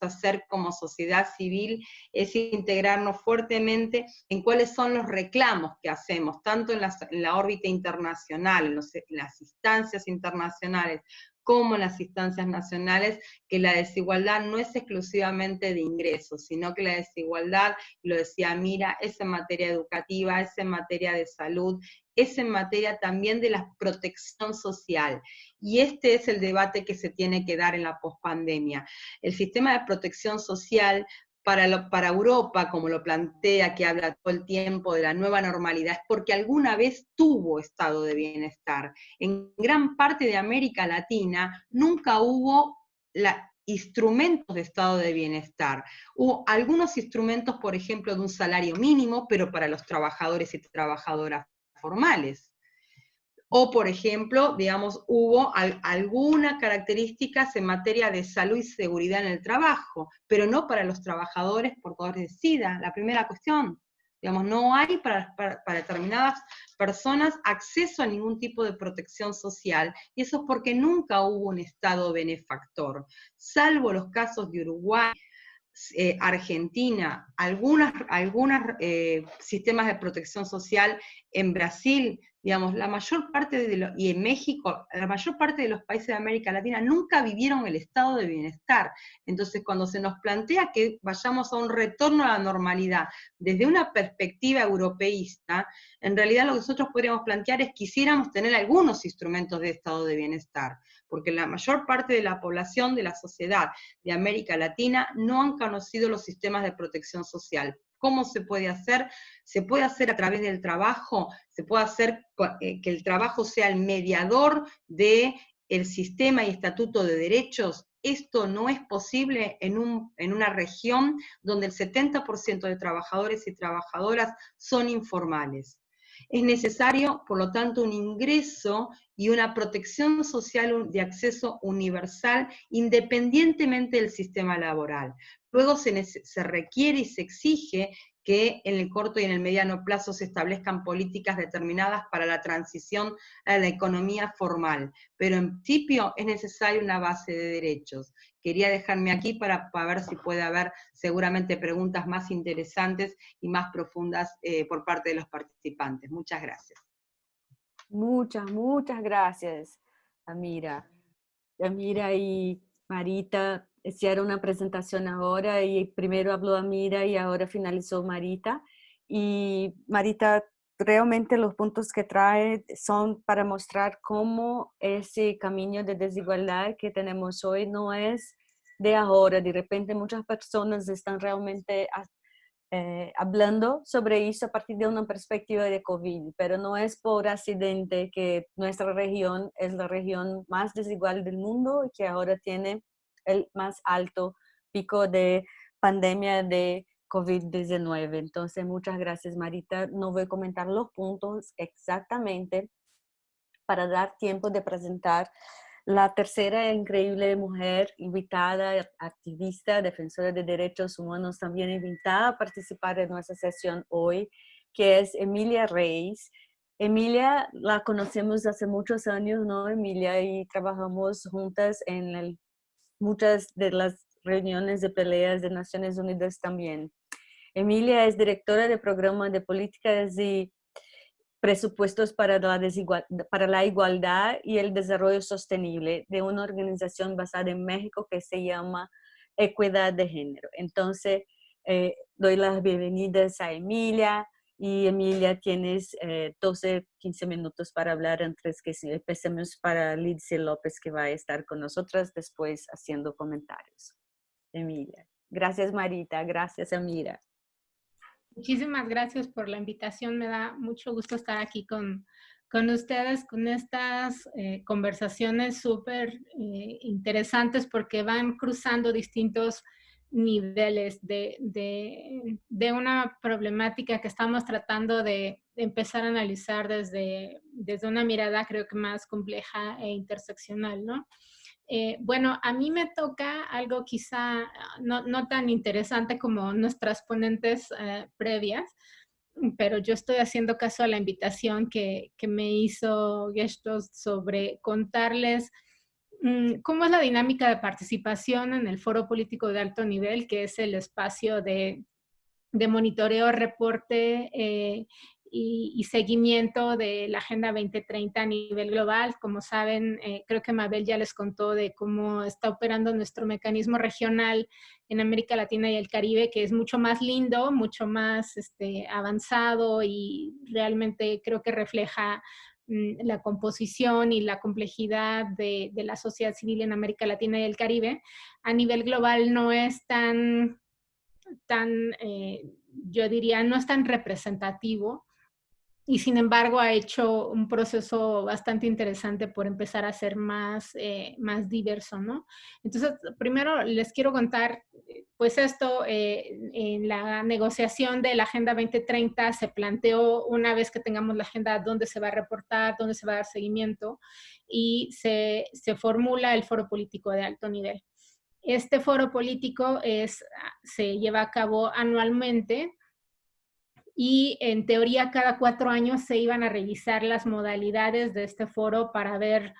hacer como sociedad civil es integrarnos fuertemente en cuáles son los reclamos que hacemos, tanto en la, órbita internacional, en las instancias internacionales, como las instancias nacionales, que la desigualdad no es exclusivamente de ingresos, sino que la desigualdad, lo decía Mira, es en materia educativa, es en materia de salud, es en materia también de la protección social. Y este es el debate que se tiene que dar en la pospandemia. El sistema de protección social para, Europa, como lo plantea, que habla todo el tiempo de la nueva normalidad, es porque alguna vez tuvo estado de bienestar. En gran parte de América Latina nunca hubo instrumentos de estado de bienestar. Hubo algunos instrumentos, por ejemplo, de un salario mínimo, pero para los trabajadores y trabajadoras formales. O, por ejemplo, digamos, hubo algunas características en materia de salud y seguridad en el trabajo, pero no para los trabajadores portadores de SIDA, la primera cuestión. Digamos, no hay para, para, determinadas personas acceso a ningún tipo de protección social, y eso es porque nunca hubo un Estado benefactor, salvo los casos de Uruguay, eh, Argentina, algunos algunas, eh, sistemas de protección social en Brasil digamos, la mayor parte de y en México, la mayor parte de los países de América Latina nunca vivieron el estado de bienestar. Entonces, cuando se nos plantea que vayamos a un retorno a la normalidad desde una perspectiva europeísta, en realidad lo que nosotros podríamos plantear es quisiéramos tener algunos instrumentos de estado de bienestar, porque la mayor parte de la población de la sociedad de América Latina no han conocido los sistemas de protección social. ¿Cómo se puede hacer? Se puede hacer a través del trabajo, se puede hacer eh, que el trabajo sea el mediador de el sistema y estatuto de derechos. Esto no es posible en, un, en una región donde el 70% de trabajadores y trabajadoras son informales. Es necesario, por lo tanto, un ingreso y una protección social de acceso universal independientemente del sistema laboral. Luego se, requiere y se exige que en el corto y en el mediano plazo se establezcan políticas determinadas para la transición a la economía formal, pero en principio es necesaria una base de derechos. Quería dejarme aquí para, ver si puede haber seguramente preguntas más interesantes y más profundas eh, por parte de los participantes. Muchas gracias. Muchas, muchas gracias, Amira. Amira y Marita hicieron una presentación ahora y primero habló Amira y ahora finalizó Marita. Y Marita, realmente los puntos que trae son para mostrar cómo ese camino de desigualdad que tenemos hoy no es de ahora. De repente muchas personas están realmente eh, hablando sobre eso a partir de una perspectiva de COVID, pero no es por accidente que nuestra región es la región más desigual del mundo y que ahora tiene el más alto pico de pandemia de COVID-19. Entonces, muchas gracias, Marita. No voy a comentar los puntos exactamente para dar tiempo de presentar la tercera increíble mujer invitada, activista, defensora de derechos humanos, también invitada a participar en nuestra sesión hoy, que es Emilia Reis. Emilia la conocemos hace muchos años, ¿no, Emilia? Y trabajamos juntas en el muchas de las reuniones de peleas de Naciones Unidas también. Emilia es directora de programa de políticas y presupuestos para la, para la igualdad y el desarrollo sostenible de una organización basada en México que se llama Equidad de Género. Entonces, eh, doy las bienvenidas a Emilia, y Emilia, tienes 12, eh, 15 minutos para hablar antes que empecemos para Lidia López que va a estar con nosotras después haciendo comentarios. Emilia. Gracias Marita, gracias Amira. Muchísimas gracias por la invitación, me da mucho gusto estar aquí con, con ustedes, con estas eh, conversaciones súper eh, interesantes porque van cruzando distintos niveles de, de, una problemática que estamos tratando de, empezar a analizar desde, desde una mirada creo que más compleja e interseccional, ¿no? Eh, bueno, a mí me toca algo quizá no, no tan interesante como nuestras ponentes eh, previas, pero yo estoy haciendo caso a la invitación que, que me hizo Gestos sobre contarles mm, cómo es la dinámica de participación en el foro político de alto nivel, que es el espacio de, de monitoreo, reporte eh, y, seguimiento de la Agenda 2030 a nivel global. Como saben, eh, creo que Mabel ya les contó de cómo está operando nuestro mecanismo regional en América Latina y el Caribe, que es mucho más lindo, mucho más este, avanzado y realmente creo que refleja mm, la composición y la complejidad de, la sociedad civil en América Latina y el Caribe. A nivel global no es tan, tan eh, yo diría, no es tan representativo y sin embargo ha hecho un proceso bastante interesante por empezar a ser más, eh, más diverso, ¿no? Entonces, primero les quiero contar, pues esto, eh, en la negociación de la Agenda 2030 se planteó una vez que tengamos la agenda dónde se va a reportar, dónde se va a dar seguimiento y se, se formula el foro político de alto nivel. Este foro político es, se lleva a cabo anualmente y en teoría cada cuatro años se iban a revisar las modalidades de este foro para ver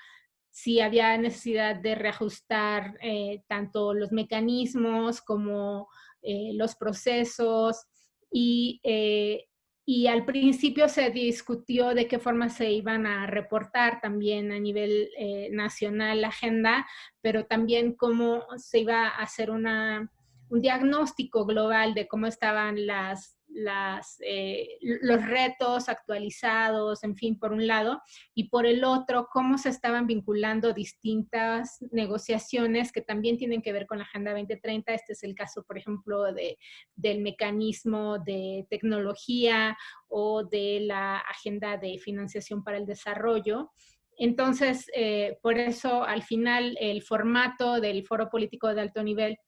si había necesidad de reajustar eh, tanto los mecanismos como eh, los procesos. Y, eh, y, al principio se discutió de qué forma se iban a reportar también a nivel nacional la agenda, pero también cómo se iba a hacer una, un diagnóstico global de cómo estaban las las, eh, los retos actualizados, en fin, por un lado, y por el otro, cómo se estaban vinculando distintas negociaciones que también tienen que ver con la Agenda 2030. Este es el caso, por ejemplo, de, del mecanismo de tecnología o de la Agenda de Financiación para el Desarrollo. Entonces, eh, por eso, al final, el formato del foro político de alto nivel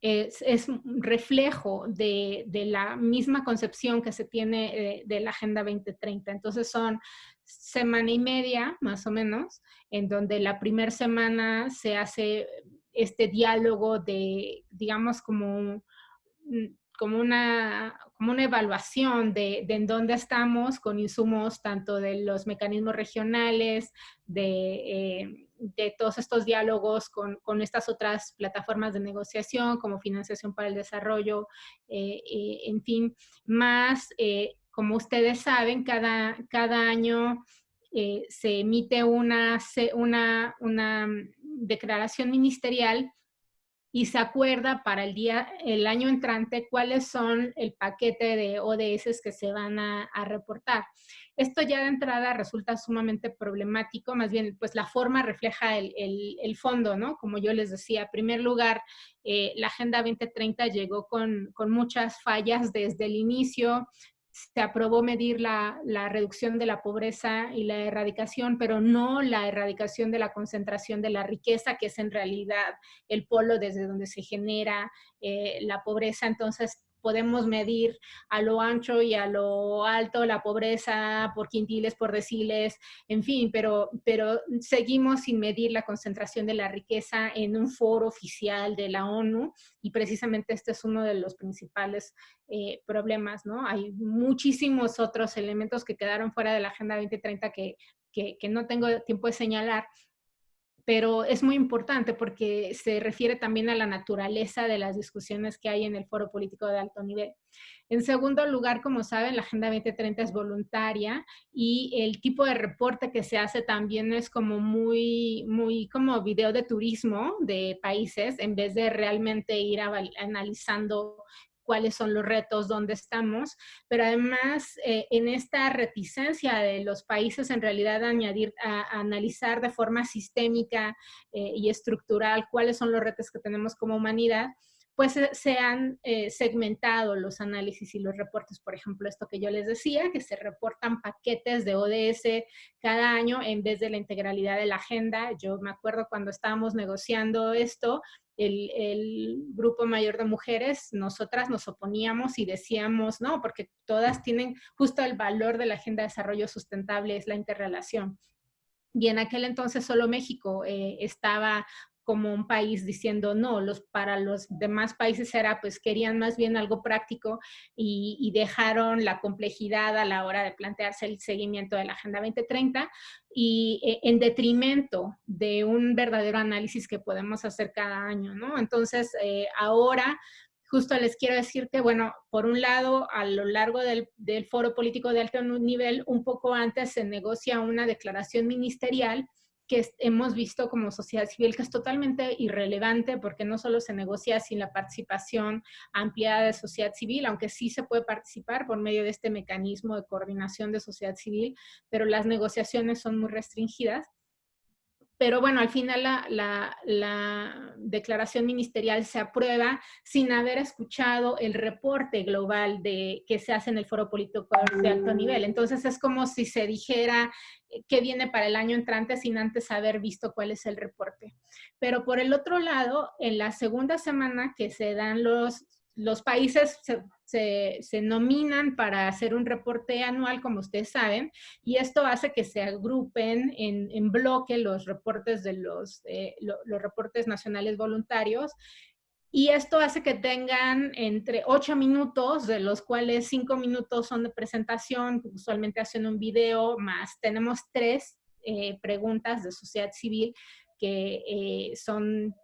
es, un reflejo de, la misma concepción que se tiene eh, de la Agenda 2030. Entonces son semana y media, más o menos, en donde la primera semana se hace este diálogo de, digamos, como, como, una, como una evaluación de, de, en dónde estamos con insumos tanto de los mecanismos regionales, de... Eh, de todos estos diálogos con, con, estas otras plataformas de negociación como financiación para el desarrollo, eh, eh, en fin, más, eh, como ustedes saben, cada, cada año se emite una, una, una declaración ministerial y se acuerda para el día, el año entrante cuáles son el paquete de ODS que se van a, reportar. Esto ya de entrada resulta sumamente problemático, más bien pues la forma refleja el, el, fondo, ¿no? Como yo les decía, en primer lugar, eh, la Agenda 2030 llegó con, con muchas fallas desde el inicio, se aprobó medir la, la, reducción de la pobreza y la erradicación, pero no la erradicación de la concentración de la riqueza, que es en realidad el polo desde donde se genera eh, la pobreza. Entonces, podemos medir a lo ancho y a lo alto la pobreza por quintiles, por deciles, en fin, pero, pero seguimos sin medir la concentración de la riqueza en un foro oficial de la ONU y precisamente este es uno de los principales eh, problemas, ¿no? Hay muchísimos otros elementos que quedaron fuera de la Agenda 2030 que, que, que no tengo tiempo de señalar, pero es muy importante porque se refiere también a la naturaleza de las discusiones que hay en el foro político de alto nivel. En segundo lugar, como saben, la Agenda 2030 es voluntaria y el tipo de reporte que se hace también es como muy, muy como video de turismo de países en vez de realmente ir analizando cuáles son los retos, dónde estamos, pero además eh, en esta reticencia de los países en realidad a añadir, a, analizar de forma sistémica eh, y estructural cuáles son los retos que tenemos como humanidad, pues se han eh, segmentado los análisis y los reportes. Por ejemplo, esto que yo les decía, que se reportan paquetes de ODS cada año en vez de la integralidad de la agenda. Yo me acuerdo cuando estábamos negociando esto, el, grupo mayor de mujeres, nosotras nos oponíamos y decíamos, no, porque todas tienen justo el valor de la Agenda de Desarrollo Sustentable, es la interrelación. Y en aquel entonces solo México eh, estaba como un país diciendo no, los, para los demás países era, pues querían más bien algo práctico y, dejaron la complejidad a la hora de plantearse el seguimiento de la Agenda 2030 y eh, en detrimento de un verdadero análisis que podemos hacer cada año, ¿no? Entonces, eh, ahora justo les quiero decir que, bueno, por un lado, a lo largo del, del, foro político de alto nivel, un poco antes se negocia una declaración ministerial que hemos visto como sociedad civil que es totalmente irrelevante porque no solo se negocia sin la participación ampliada de sociedad civil, aunque sí se puede participar por medio de este mecanismo de coordinación de sociedad civil, pero las negociaciones son muy restringidas. Pero bueno, al final la, declaración ministerial se aprueba sin haber escuchado el reporte global de, que se hace en el foro político de alto nivel. Entonces es como si se dijera eh, qué viene para el año entrante sin antes haber visto cuál es el reporte. Pero por el otro lado, en la segunda semana que se dan los los países se, nominan para hacer un reporte anual, como ustedes saben, y esto hace que se agrupen en, bloque los reportes de los, eh, los reportes nacionales voluntarios y esto hace que tengan entre ocho minutos, de los cuales cinco minutos son de presentación, usualmente hacen un video, más tenemos tres eh, preguntas de sociedad civil que eh, son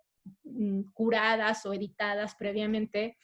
mm, curadas o editadas previamente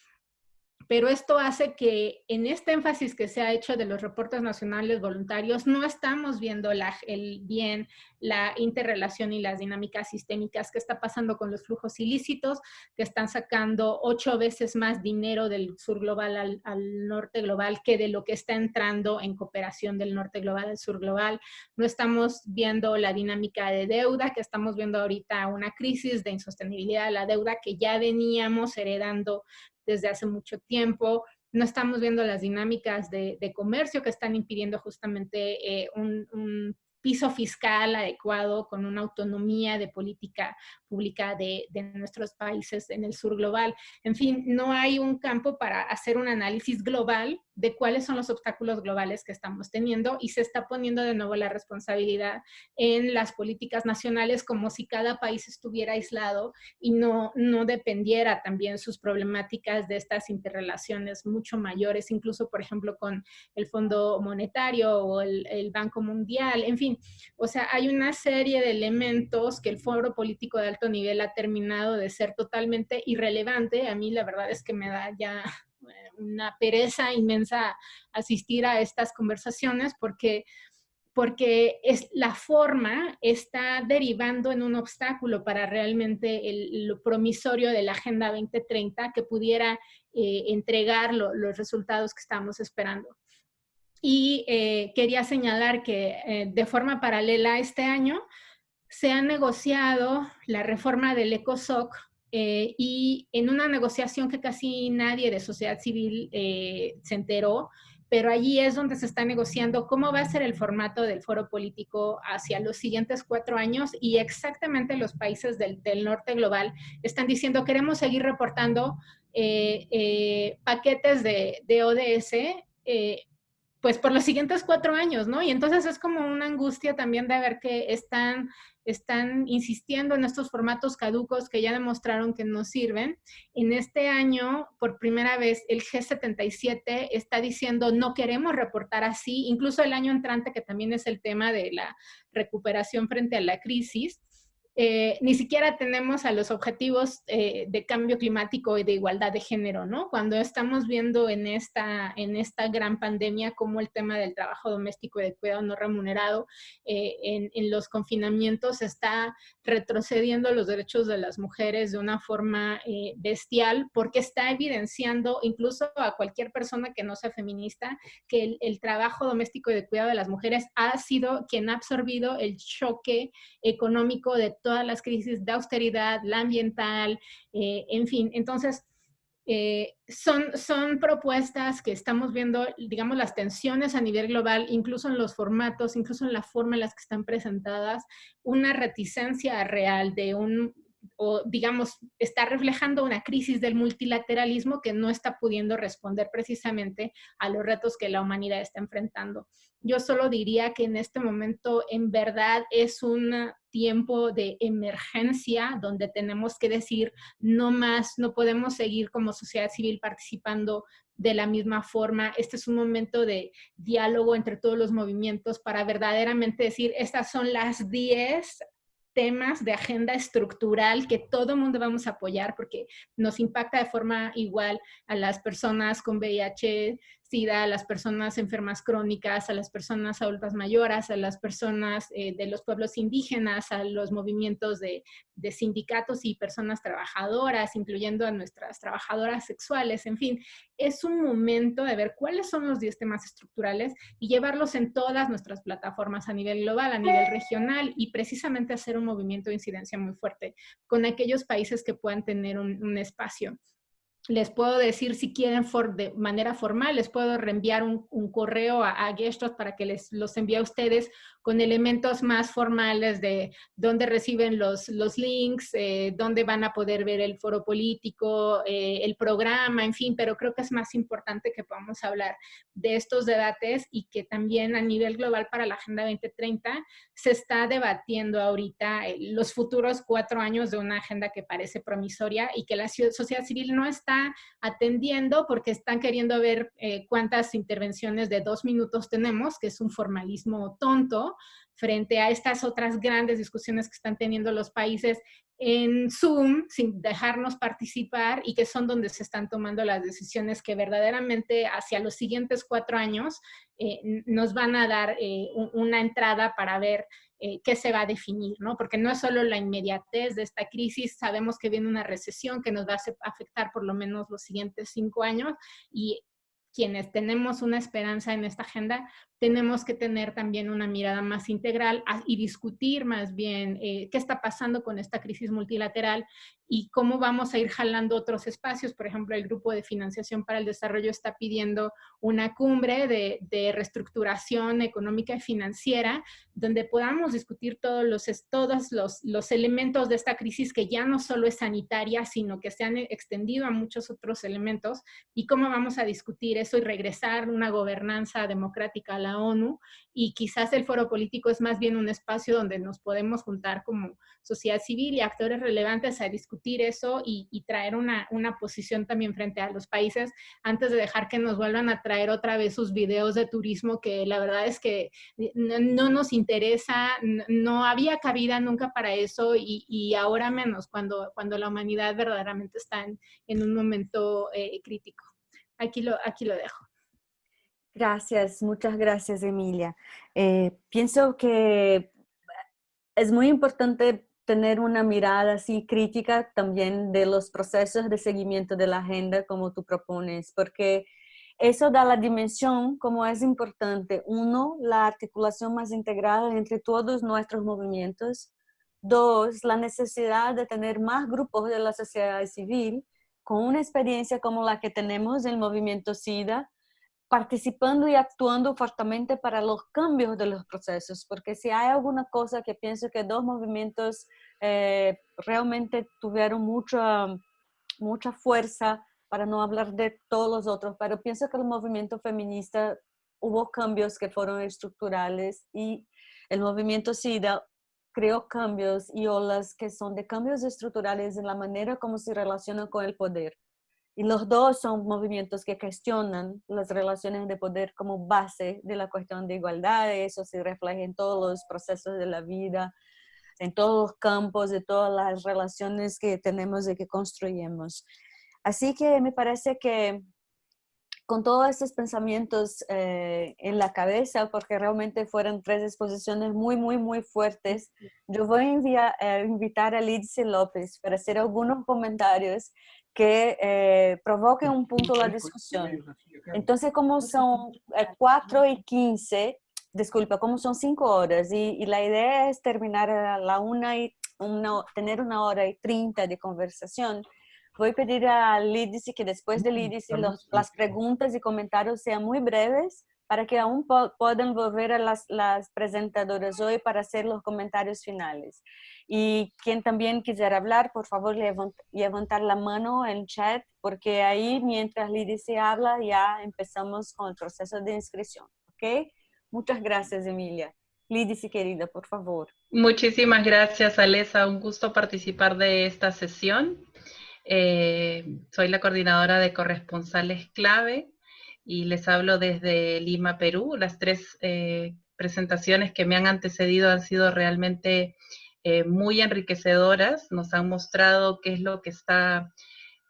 pero esto hace que en este énfasis que se ha hecho de los reportes nacionales voluntarios, no estamos viendo el bien, la interrelación y las dinámicas sistémicas que está pasando con los flujos ilícitos, que están sacando ocho veces más dinero del sur global al, al norte global que de lo que está entrando en cooperación del norte global al sur global. No estamos viendo la dinámica de deuda, que estamos viendo ahorita una crisis de insostenibilidad de la deuda que ya veníamos heredando desde hace mucho tiempo. No estamos viendo las dinámicas de, comercio que están impidiendo justamente eh, un, piso fiscal adecuado, con una autonomía de política pública de, de, nuestros países en el sur global. En fin, no hay un campo para hacer un análisis global de cuáles son los obstáculos globales que estamos teniendo y se está poniendo de nuevo la responsabilidad en las políticas nacionales como si cada país estuviera aislado y no, no dependiera también sus problemáticas de estas interrelaciones mucho mayores, incluso por ejemplo con el Fondo Monetario o el, el Banco Mundial, en fin, o sea, hay una serie de elementos que el Foro Político de Alto Nivel ha terminado de ser totalmente irrelevante. A mí la verdad es que me da ya una pereza inmensa asistir a estas conversaciones porque porque es, la forma está derivando en un obstáculo para realmente el, lo promisorio de la Agenda 2030 que pudiera eh, entregar los resultados que estamos esperando. Y eh, quería señalar que eh, de forma paralela este año se ha negociado la reforma del ECOSOC eh, y en una negociación que casi nadie de sociedad civil eh, se enteró, pero allí es donde se está negociando cómo va a ser el formato del foro político hacia los siguientes cuatro años y exactamente los países del, norte global están diciendo queremos seguir reportando eh, paquetes de, de ODS pues por los siguientes cuatro años, ¿no? Y entonces es como una angustia también de ver que están están insistiendo en estos formatos caducos que ya demostraron que no sirven. En este año, por primera vez, el G77 está diciendo no queremos reportar así, incluso el año entrante, que también es el tema de la recuperación frente a la crisis, eh, ni siquiera tenemos a los objetivos eh, de cambio climático y de igualdad de género, ¿no? Cuando estamos viendo en esta, en esta gran pandemia cómo el tema del trabajo doméstico y de cuidado no remunerado eh, en, los confinamientos está retrocediendo los derechos de las mujeres de una forma bestial porque está evidenciando incluso a cualquier persona que no sea feminista que el, el trabajo doméstico y de cuidado de las mujeres ha sido quien ha absorbido el choque económico de todas las crisis de austeridad, la ambiental, eh, en fin. Entonces, eh, son, son propuestas que estamos viendo, digamos, las tensiones a nivel global, incluso en los formatos, incluso en la forma en las que están presentadas, una reticencia real de un o digamos, está reflejando una crisis del multilateralismo que no está pudiendo responder precisamente a los retos que la humanidad está enfrentando. Yo solo diría que en este momento en verdad es un tiempo de emergencia donde tenemos que decir no más, no podemos seguir como sociedad civil participando de la misma forma. Este es un momento de diálogo entre todos los movimientos para verdaderamente decir, estas son las 10 temas de agenda estructural que todo mundo vamos a apoyar porque nos impacta de forma igual a las personas con VIH, SIDA, a las personas enfermas crónicas, a las personas adultas mayores, a las personas eh, de los pueblos indígenas, a los movimientos de, de, sindicatos y personas trabajadoras, incluyendo a nuestras trabajadoras sexuales, en fin, es un momento de ver cuáles son los 10 temas estructurales y llevarlos en todas nuestras plataformas a nivel global, a nivel regional y precisamente hacer un movimiento de incidencia muy fuerte con aquellos países que puedan tener un, un espacio les puedo decir si quieren de manera formal, les puedo reenviar un, correo a, a para que les los envíe a ustedes con elementos más formales de dónde reciben los, los links, eh, dónde van a poder ver el foro político, eh, el programa, en fin, pero creo que es más importante que podamos hablar de estos debates y que también a nivel global para la Agenda 2030 se está debatiendo ahorita eh, los futuros cuatro años de una agenda que parece promisoria y que la sociedad civil no está atendiendo porque están queriendo ver cuántas intervenciones de dos minutos tenemos, que es un formalismo tonto, frente a estas otras grandes discusiones que están teniendo los países en Zoom sin dejarnos participar y que son donde se están tomando las decisiones que verdaderamente hacia los siguientes cuatro años eh, nos van a dar eh, una entrada para ver eh, qué se va a definir, ¿no? Porque no es solo la inmediatez de esta crisis, sabemos que viene una recesión que nos va a afectar por lo menos los siguientes cinco años y quienes tenemos una esperanza en esta agenda, tenemos que tener también una mirada más integral y discutir más bien eh, qué está pasando con esta crisis multilateral y cómo vamos a ir jalando otros espacios. Por ejemplo, el Grupo de Financiación para el Desarrollo está pidiendo una cumbre de, reestructuración económica y financiera donde podamos discutir todos, los, todos los, los elementos de esta crisis que ya no solo es sanitaria, sino que se han extendido a muchos otros elementos y cómo vamos a discutir eso y regresar una gobernanza democrática a la ONU y quizás el foro político es más bien un espacio donde nos podemos juntar como sociedad civil y actores relevantes a discutir eso y, traer una, una, posición también frente a los países antes de dejar que nos vuelvan a traer otra vez sus videos de turismo que la verdad es que no, nos interesa, no, había cabida nunca para eso y, ahora menos cuando, cuando la humanidad verdaderamente está en, un momento eh, crítico. Aquí lo, aquí lo dejo. Gracias, muchas gracias, Emilia. Eh, pienso que es muy importante tener una mirada así crítica también de los procesos de seguimiento de la agenda como tú propones, porque eso da la dimensión como es importante. Uno, la articulación más integral entre todos nuestros movimientos. Dos, la necesidad de tener más grupos de la sociedad civil con una experiencia como la que tenemos en el movimiento SIDA, participando y actuando fuertemente para los cambios de los procesos, porque si hay alguna cosa que pienso que dos movimientos eh, realmente tuvieron mucha, mucha fuerza, para no hablar de todos los otros, pero pienso que el movimiento feminista hubo cambios que fueron estructurales y el movimiento SIDA creó cambios y olas que son de cambios estructurales en la manera como se relacionan con el poder. Y los dos son movimientos que cuestionan las relaciones de poder como base de la cuestión de igualdad. Eso se refleja en todos los procesos de la vida, en todos los campos, de todas las relaciones que tenemos y que construimos. Así que me parece que con todos estos pensamientos eh, en la cabeza, porque realmente fueron tres exposiciones muy, muy, muy fuertes, yo voy a eh, invitar a Lidsey López para hacer algunos comentarios que eh, provoquen un punto de discusión. Entonces, como son 4 eh, y 15, disculpa, como son 5 horas y, la idea es terminar a la 1 y una, tener una hora y 30 de conversación, voy a pedir a Lidice que después de Lidice las preguntas y comentarios sean muy breves para que aún puedan volver a las, presentadoras hoy para hacer los comentarios finales. Y quien también quisiera hablar, por favor, levantar la mano en chat, porque ahí mientras Lidia se habla ya empezamos con el proceso de inscripción. ¿Ok? Muchas gracias, Emilia. Lidice, querida, por favor. Muchísimas gracias, Alesa. Un gusto participar de esta sesión. Eh, soy la coordinadora de corresponsales clave y les hablo desde Lima, Perú. Las tres eh, presentaciones que me han antecedido han sido realmente eh, muy enriquecedoras, nos han mostrado qué es lo que está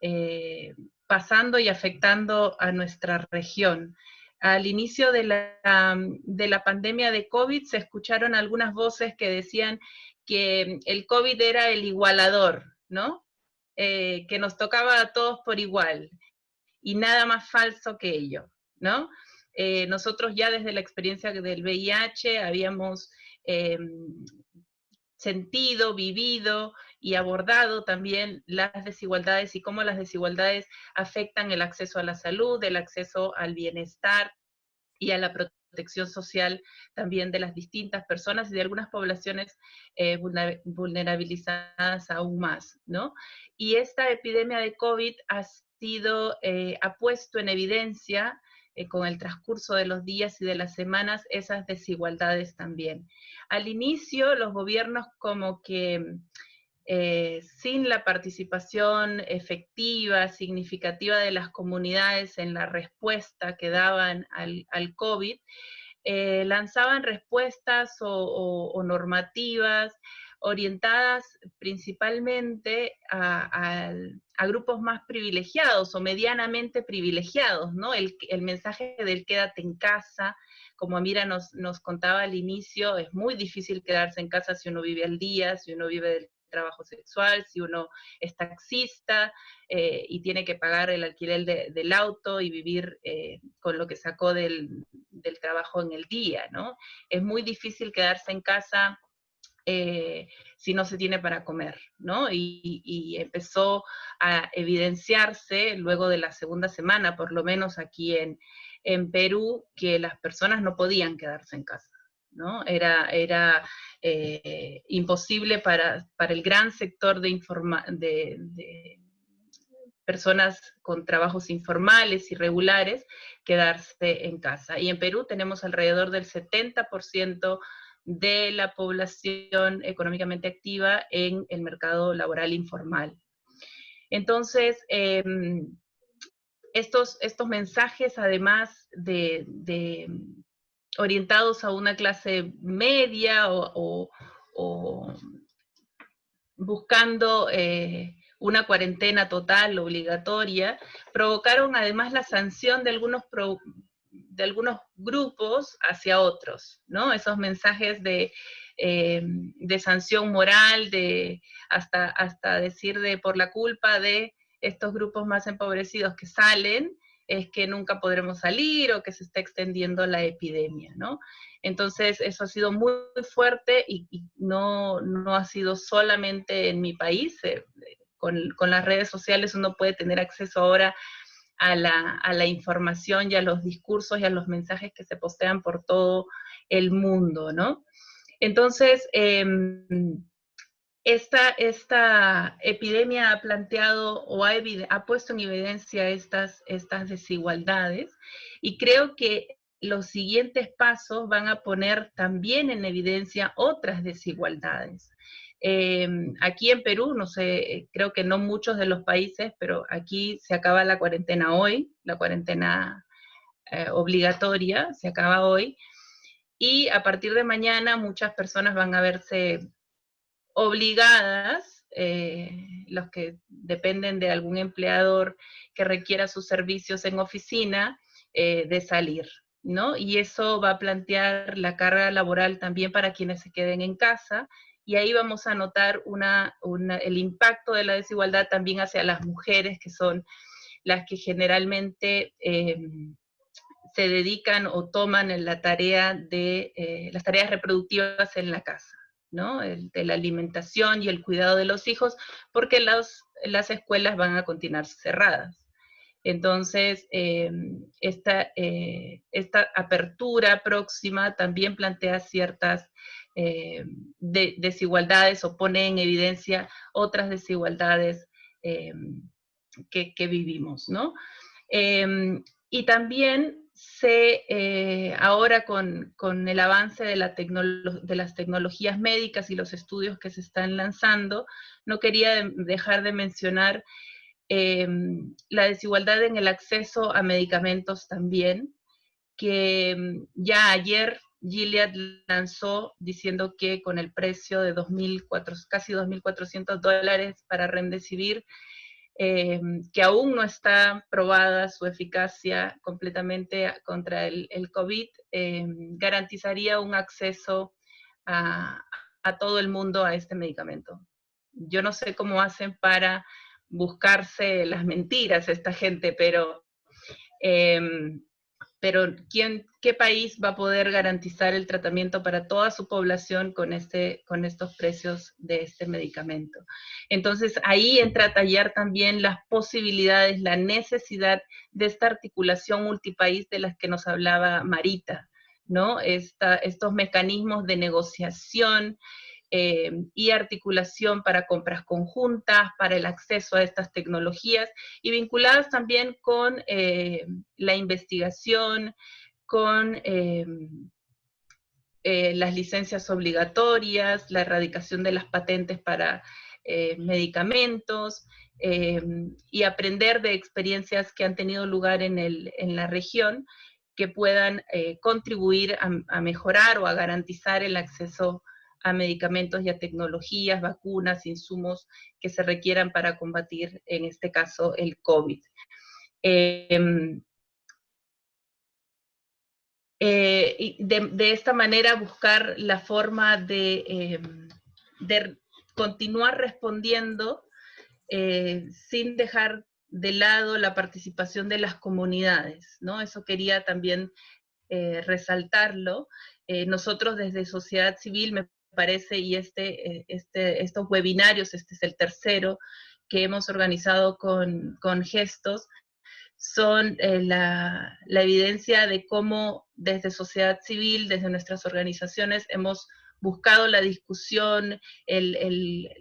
eh, pasando y afectando a nuestra región. Al inicio de la, de la pandemia de COVID se escucharon algunas voces que decían que el COVID era el igualador, ¿no? que nos tocaba a todos por igual y nada más falso que ello, ¿no? Eh, nosotros ya desde la experiencia del VIH habíamos em, sentido, vivido y abordado también las desigualdades y cómo las desigualdades afectan el acceso a la salud, el acceso al bienestar y a la protección social también de las distintas personas y de algunas poblaciones eh, vulnerabilizadas aún más, ¿no? Y esta epidemia de COVID ha eh, ha puesto en evidencia eh, con el transcurso de los días y de las semanas esas desigualdades también. Al inicio los gobiernos como que eh, sin la participación efectiva, significativa de las comunidades en la respuesta que daban al, COVID, lanzaban respuestas o normativas orientadas principalmente a, grupos más privilegiados o medianamente privilegiados, ¿no? El, mensaje del quédate en casa, como Amira nos, nos contaba al inicio, es muy difícil quedarse en casa si uno vive al día, si uno vive del trabajo sexual, si uno es taxista eh, y tiene que pagar el alquiler del auto y vivir eh, con lo que sacó del, del, trabajo en el día, ¿no? Es muy difícil quedarse en casa eh, si no se tiene para comer, ¿no? Y, empezó a evidenciarse luego de la segunda semana, por lo menos aquí en, Perú, que las personas no podían quedarse en casa, ¿no? Era, eh, imposible para, el gran sector de, de personas con trabajos informales, irregulares, quedarse en casa. Y en Perú tenemos alrededor del 70% de la población económicamente activa en el mercado laboral informal. Entonces, em, estos, estos mensajes, además de, orientados a una clase media o, buscando eh, una cuarentena total obligatoria, provocaron además la sanción de algunos de algunos grupos hacia otros, ¿no? Esos mensajes de, eh, de sanción moral, de hasta, hasta decir de por la culpa de estos grupos más empobrecidos que salen, es que nunca podremos salir o que se está extendiendo la epidemia, ¿no? Entonces, eso ha sido muy, fuerte y, no, no, ha sido solamente en mi país. Eh, con, con, las redes sociales uno puede tener acceso ahora a la, información y a los discursos y a los mensajes que se postean por todo el mundo, ¿no? Entonces, em, esta, esta, epidemia ha planteado o ha, ha, puesto en evidencia estas, estas desigualdades y creo que los siguientes pasos van a poner también en evidencia otras desigualdades. Em, aquí en Perú, no sé, creo que no muchos de los países, pero aquí se acaba la cuarentena hoy, la cuarentena eh, obligatoria se acaba hoy, y a partir de mañana muchas personas van a verse obligadas, eh, los que dependen de algún empleador que requiera sus servicios en oficina, eh, de salir. ¿No? Y eso va a plantear la carga laboral también para quienes se queden en casa, y ahí vamos a notar el impacto de la desigualdad también hacia las mujeres, que son las que generalmente em, se dedican o toman la tarea de eh, las tareas reproductivas en la casa, ¿no? de la alimentación y el cuidado de los hijos, porque las escuelas van a continuar cerradas. Entonces, em, esta, eh, esta, apertura próxima también plantea ciertas eh, desigualdades o pone en evidencia otras desigualdades em, que, vivimos, ¿no? Em, y también se, eh, ahora con, con, el avance de, la de, las tecnologías médicas y los estudios que se están lanzando, no quería dejar de mencionar la desigualdad en el acceso a medicamentos también, que ya ayer Gilead lanzó diciendo que con el precio de 2.400, casi 2.400 dólares para Remdesivir, eh, que aún no está probada su eficacia completamente contra el, COVID, eh, garantizaría un acceso a, todo el mundo a este medicamento. Yo no sé cómo hacen para buscarse las mentiras esta gente, pero eh, pero ¿quién, ¿qué país va a poder garantizar el tratamiento para toda su población con, este, con estos precios de este medicamento? Entonces ahí entra a tallar también las posibilidades, la necesidad de esta articulación multipaís de las que nos hablaba Marita, ¿no? estos mecanismos de negociación, eh, y articulación para compras conjuntas, para el acceso a estas tecnologías y vinculadas también con eh, la investigación, con eh, las licencias obligatorias, la erradicación de las patentes para medicamentos, y aprender de experiencias que han tenido lugar en, la región que puedan contribuir a, a, mejorar o a garantizar el acceso a medicamentos y a tecnologías, vacunas, insumos que se requieran para combatir, en este caso, el COVID. Em, eh, de, esta manera buscar la forma de, em, continuar respondiendo eh, sin dejar de lado la participación de las comunidades, ¿no? Eso quería también eh, resaltarlo. nosotros desde sociedad civil, me parece, y este, eh, este, estos webinarios, este es el tercero que hemos organizado con, con Gestos, son eh, la, la, evidencia de cómo desde sociedad civil, desde nuestras organizaciones, hemos buscado la discusión, el,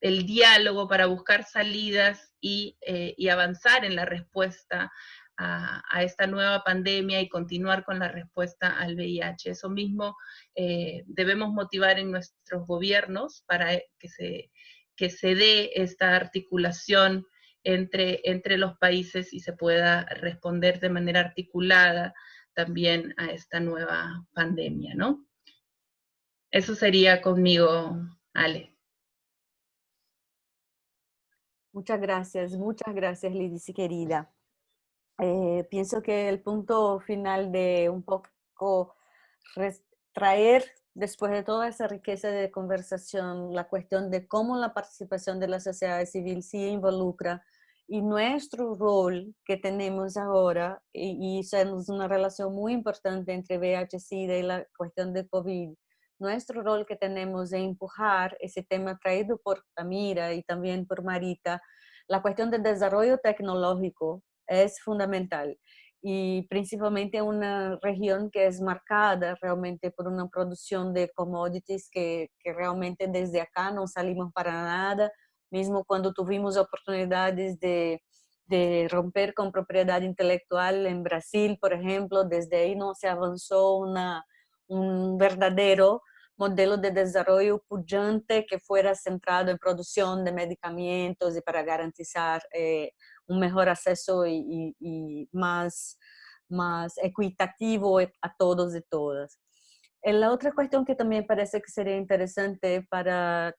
diálogo para buscar salidas y, eh, avanzar en la respuesta a, esta nueva pandemia y continuar con la respuesta al VIH. Eso mismo eh, debemos motivar en nuestros gobiernos para que se, que se dé esta articulación entre, entre los países y se pueda responder de manera articulada también a esta nueva pandemia, ¿no? Eso sería conmigo, Ale. Muchas gracias, muchas gracias, Lidice querida. Eh, pienso que el punto final de un poco traer, después de toda esa riqueza de conversación, la cuestión de cómo la participación de la sociedad civil sí involucra y nuestro rol que tenemos ahora, y, y es una relación muy importante entre VIH-Sida y la cuestión de COVID, nuestro rol que tenemos de empujar ese tema traído por Tamira y también por Marita, la cuestión del desarrollo tecnológico es fundamental y principalmente en una región que es marcada realmente por una producción de commodities que, que, realmente desde acá no salimos para nada, mismo cuando tuvimos oportunidades de, de romper con propiedad intelectual en Brasil, por ejemplo, desde ahí no se avanzó una, un verdadero modelo de desarrollo pujante que fuera centrado en producción de medicamentos y para garantizar eh, un mejor acceso y, más, más equitativo a todos y todas. Eh, la otra cuestión que también parece que sería interesante para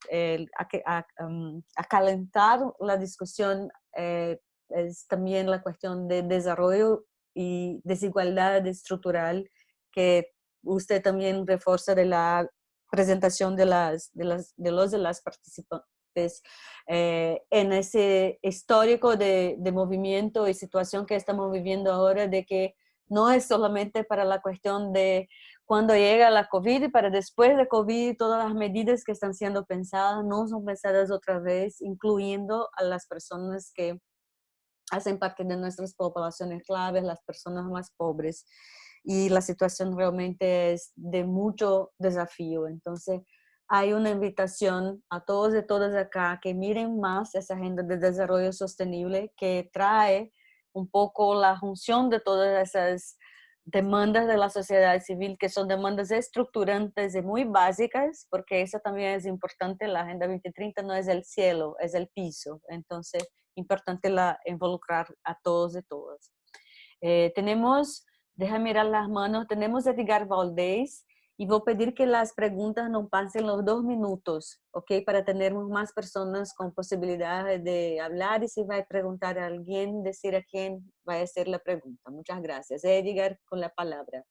um, acalentar la discusión eh, es también la cuestión de desarrollo y desigualdad estructural que usted también refuerza de la presentación de, las, de, las, de los de las participantes eh, en ese histórico de, de, movimiento y situación que estamos viviendo ahora de que no es solamente para la cuestión de cuando llega la COVID y para después de COVID todas las medidas que están siendo pensadas no son pensadas otra vez, incluyendo a las personas que hacen parte de nuestras poblaciones claves, las personas más pobres. Y la situación realmente es de mucho desafío. Entonces, hay una invitación a todos y todas acá que miren más esa agenda de desarrollo sostenible que trae un poco la función de todas esas demandas de la sociedad civil, que son demandas estructurantes y muy básicas, porque eso también es importante, la Agenda 2030 no es el cielo, es el piso, entonces importante la, involucrar a todos y todas. Eh, tenemos, deja mirar las manos, tenemos Edgar Valdés, y voy a pedir que las preguntas no pasen los dos minutos, ¿ok? Para tener más personas con posibilidad de hablar y si va a preguntar a alguien, decir a quién va a hacer la pregunta. Muchas gracias. Edgar, con la palabra.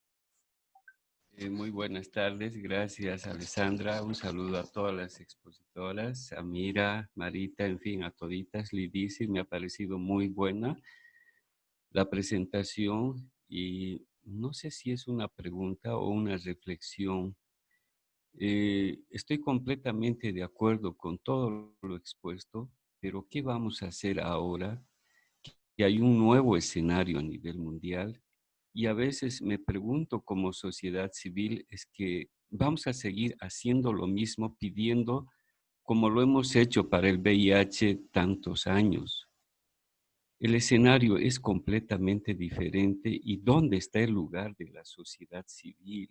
Eh, muy buenas tardes, gracias Alessandra. Un saludo a todas las expositoras, a Mira, Marita, en fin, a toditas. Lidice, me ha parecido muy buena la presentación y no sé si es una pregunta o una reflexión. Eh, estoy completamente de acuerdo con todo lo expuesto, pero ¿qué vamos a hacer ahora? Que hay un nuevo escenario a nivel mundial y a veces me pregunto como sociedad civil es que vamos a seguir haciendo lo mismo pidiendo como lo hemos hecho para el VIH tantos años. El escenario es completamente diferente y ¿dónde está el lugar de la sociedad civil?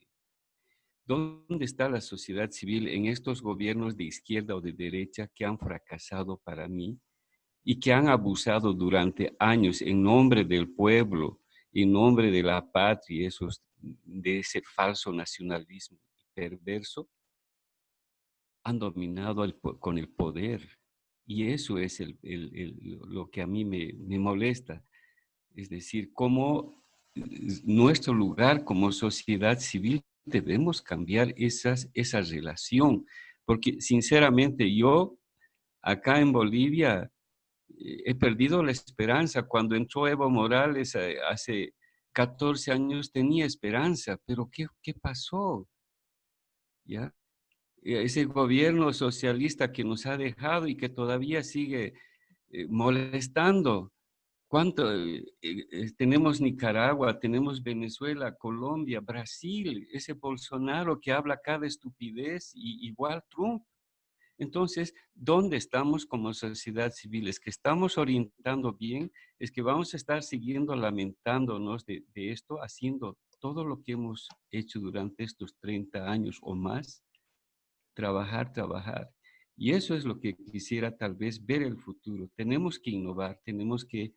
¿Dónde está la sociedad civil en estos gobiernos de izquierda o de derecha que han fracasado para mí y que han abusado durante años en nombre del pueblo, en nombre de la patria, de ese falso nacionalismo perverso? Han dominado con el poder y eso es lo que a mí me, molesta. Es decir, cómo nuestro lugar como sociedad civil debemos cambiar esas, esa relación. Porque sinceramente yo acá en Bolivia eh, he perdido la esperanza. Cuando entró Evo Morales eh, hace 14 años tenía esperanza, pero ¿qué, qué pasó? ¿Ya? Ese gobierno socialista que nos ha dejado y que todavía sigue eh, molestando. ¿Cuánto? Eh, eh, tenemos Nicaragua, tenemos Venezuela, Colombia, Brasil, ese Bolsonaro que habla cada estupidez, y igual Trump. Entonces, ¿dónde estamos como sociedad civil? ¿Es que estamos orientando bien? ¿Es que vamos a estar siguiendo lamentándonos de, de esto, haciendo todo lo que hemos hecho durante estos 30 años o más? Trabajar, trabajar. Y eso es lo que quisiera tal vez ver el futuro. Tenemos que innovar, tenemos que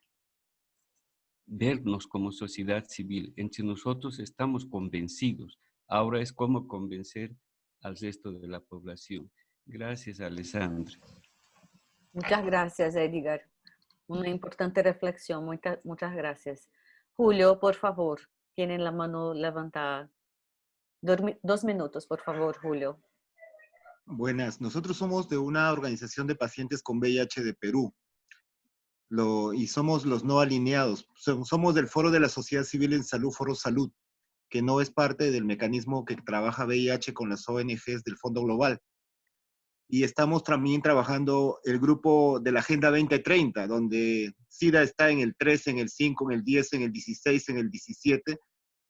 vernos como sociedad civil. Entre nosotros estamos convencidos. Ahora es cómo convencer al resto de la población. Gracias, Alessandra. Muchas gracias, Edgar. Una importante reflexión. Muchas, muchas gracias. Julio, por favor, tienen la mano levantada. Dos minutos, por favor, Julio. Buenas, nosotros somos de una organización de pacientes con VIH de Perú Lo, y somos los no alineados. Somos del Foro de la Sociedad Civil en Salud, Foro Salud, que no es parte del mecanismo que trabaja VIH con las ONGs del Fondo Global. Y estamos también trabajando el grupo de la Agenda 2030, donde SIDA está en el 13, en el 5, en el 10, en el 16, en el 17,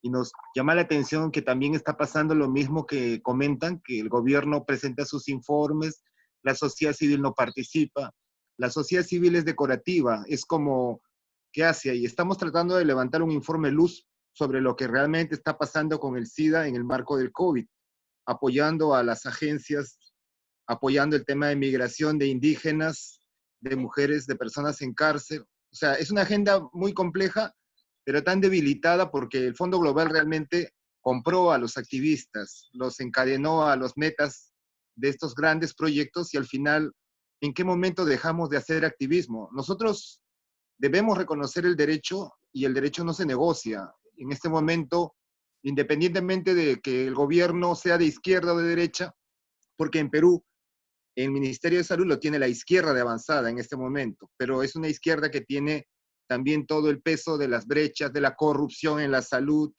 y nos llama la atención que también está pasando lo mismo que comentan, que el gobierno presenta sus informes, la sociedad civil no participa, la sociedad civil es decorativa, es como, ¿qué hace ahí? Estamos tratando de levantar un informe luz sobre lo que realmente está pasando con el SIDA en el marco del COVID, apoyando a las agencias, apoyando el tema de migración de indígenas, de mujeres, de personas en cárcel. O sea, es una agenda muy compleja pero tan debilitada porque el Fondo Global realmente compró a los activistas, los encadenó a los metas de estos grandes proyectos y al final, ¿en qué momento dejamos de hacer activismo? Nosotros debemos reconocer el derecho y el derecho no se negocia. En este momento, independientemente de que el gobierno sea de izquierda o de derecha, porque en Perú el Ministerio de Salud lo tiene la izquierda de avanzada en este momento, pero es una izquierda que tiene también todo el peso de las brechas, de la corrupción en la salud,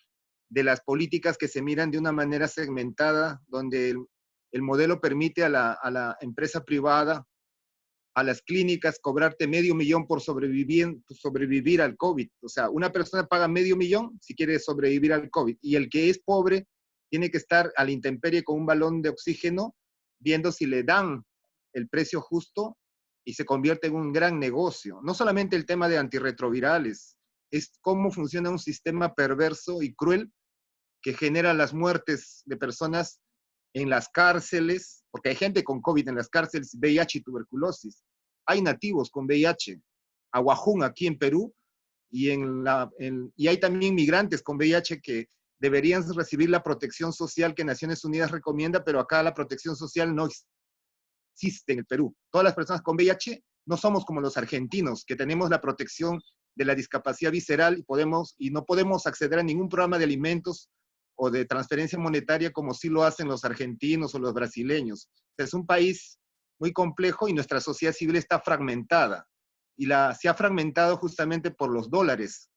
de las políticas que se miran de una manera segmentada, donde el, modelo permite a la, empresa privada a las clínicas, cobrarte medio millón por sobrevivir, sobrevivir al COVID. O sea, una persona paga medio millón si quiere sobrevivir al COVID. Y el que es pobre tiene que estar a la intemperie con un balón de oxígeno, viendo si le dan el precio justo y se convierte en un gran negocio. No solamente el tema de antirretrovirales, es cómo funciona un sistema perverso y cruel que genera las muertes de personas en las cárceles, porque hay gente con COVID en las cárceles, VIH y tuberculosis. Hay nativos con VIH, Aguajún aquí en Perú, y, en la, y hay también migrantes con VIH que deberían recibir la protección social que Naciones Unidas recomienda, pero acá la protección social no existe en el Perú. Todas las personas con VIH no somos como los argentinos, que tenemos la protección de la discapacidad visceral y, podemos, y no podemos acceder a ningún programa de alimentos o de transferencia monetaria como sí lo hacen los argentinos o los brasileños. Es un país muy complejo y nuestra sociedad civil está fragmentada. Y la, se ha fragmentado justamente por los dólares,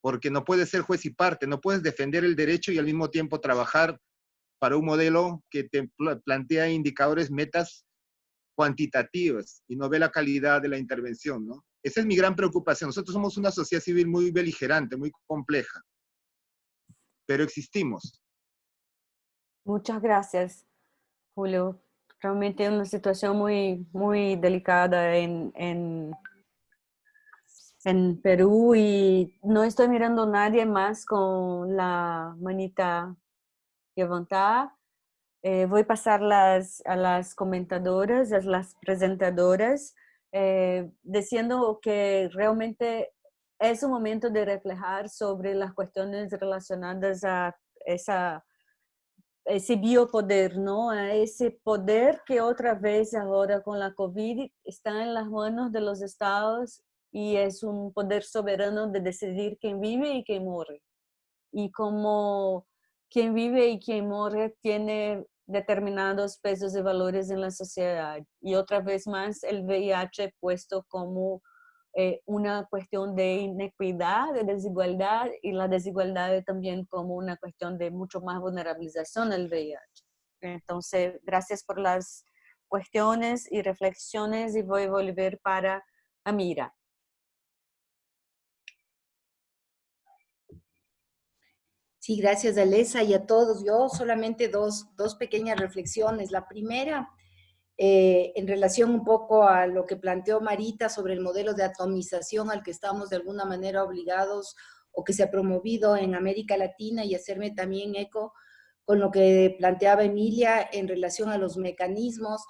porque no puedes ser juez y parte, no puedes defender el derecho y al mismo tiempo trabajar para un modelo que te plantea indicadores, metas cuantitativas y no ve la calidad de la intervención, ¿no? Esa es mi gran preocupación. Nosotros somos una sociedad civil muy beligerante, muy compleja pero existimos. Muchas gracias, Julio. Realmente una situación muy, muy delicada en, en, en Perú y no estoy mirando a nadie más con la manita levantada. Eh, voy a pasar las, a las comentadoras, a las presentadoras, eh, diciendo que realmente es un momento de reflejar sobre las cuestiones relacionadas a esa, ese biopoder, ¿no? A ese poder que otra vez ahora con la COVID está en las manos de los estados y es un poder soberano de decidir quién vive y quién muere. Y como quien vive y quien muere tiene determinados pesos y valores en la sociedad. Y otra vez más el VIH puesto como eh, una cuestión de inequidad, de desigualdad y la desigualdad también como una cuestión de mucho más vulnerabilización del VIH. Entonces, gracias por las cuestiones y reflexiones y voy a volver para Amira. Sí, gracias Alesa y a todos. Yo solamente dos, dos pequeñas reflexiones. La primera, eh, en relación un poco a lo que planteó Marita sobre el modelo de atomización al que estamos de alguna manera obligados o que se ha promovido en América Latina y hacerme también eco con lo que planteaba Emilia en relación a los mecanismos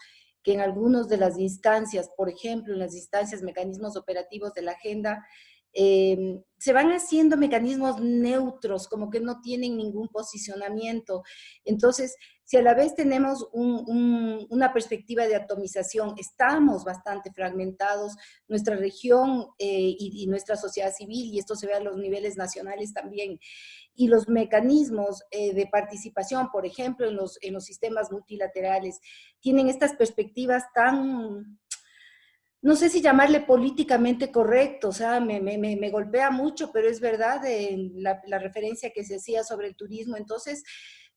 que en algunas de las instancias, por ejemplo, en las instancias, mecanismos operativos de la agenda, eh, se van haciendo mecanismos neutros, como que no tienen ningún posicionamiento. Entonces, si a la vez tenemos una perspectiva de atomización, estamos bastante fragmentados, nuestra región eh, y, nuestra sociedad civil, y esto se ve a los niveles nacionales también, y los mecanismos eh, de participación, por ejemplo, en los, en los sistemas multilaterales, tienen estas perspectivas tan no sé si llamarle políticamente correcto, o sea, me, golpea mucho, pero es verdad la, referencia que se hacía sobre el turismo. Entonces,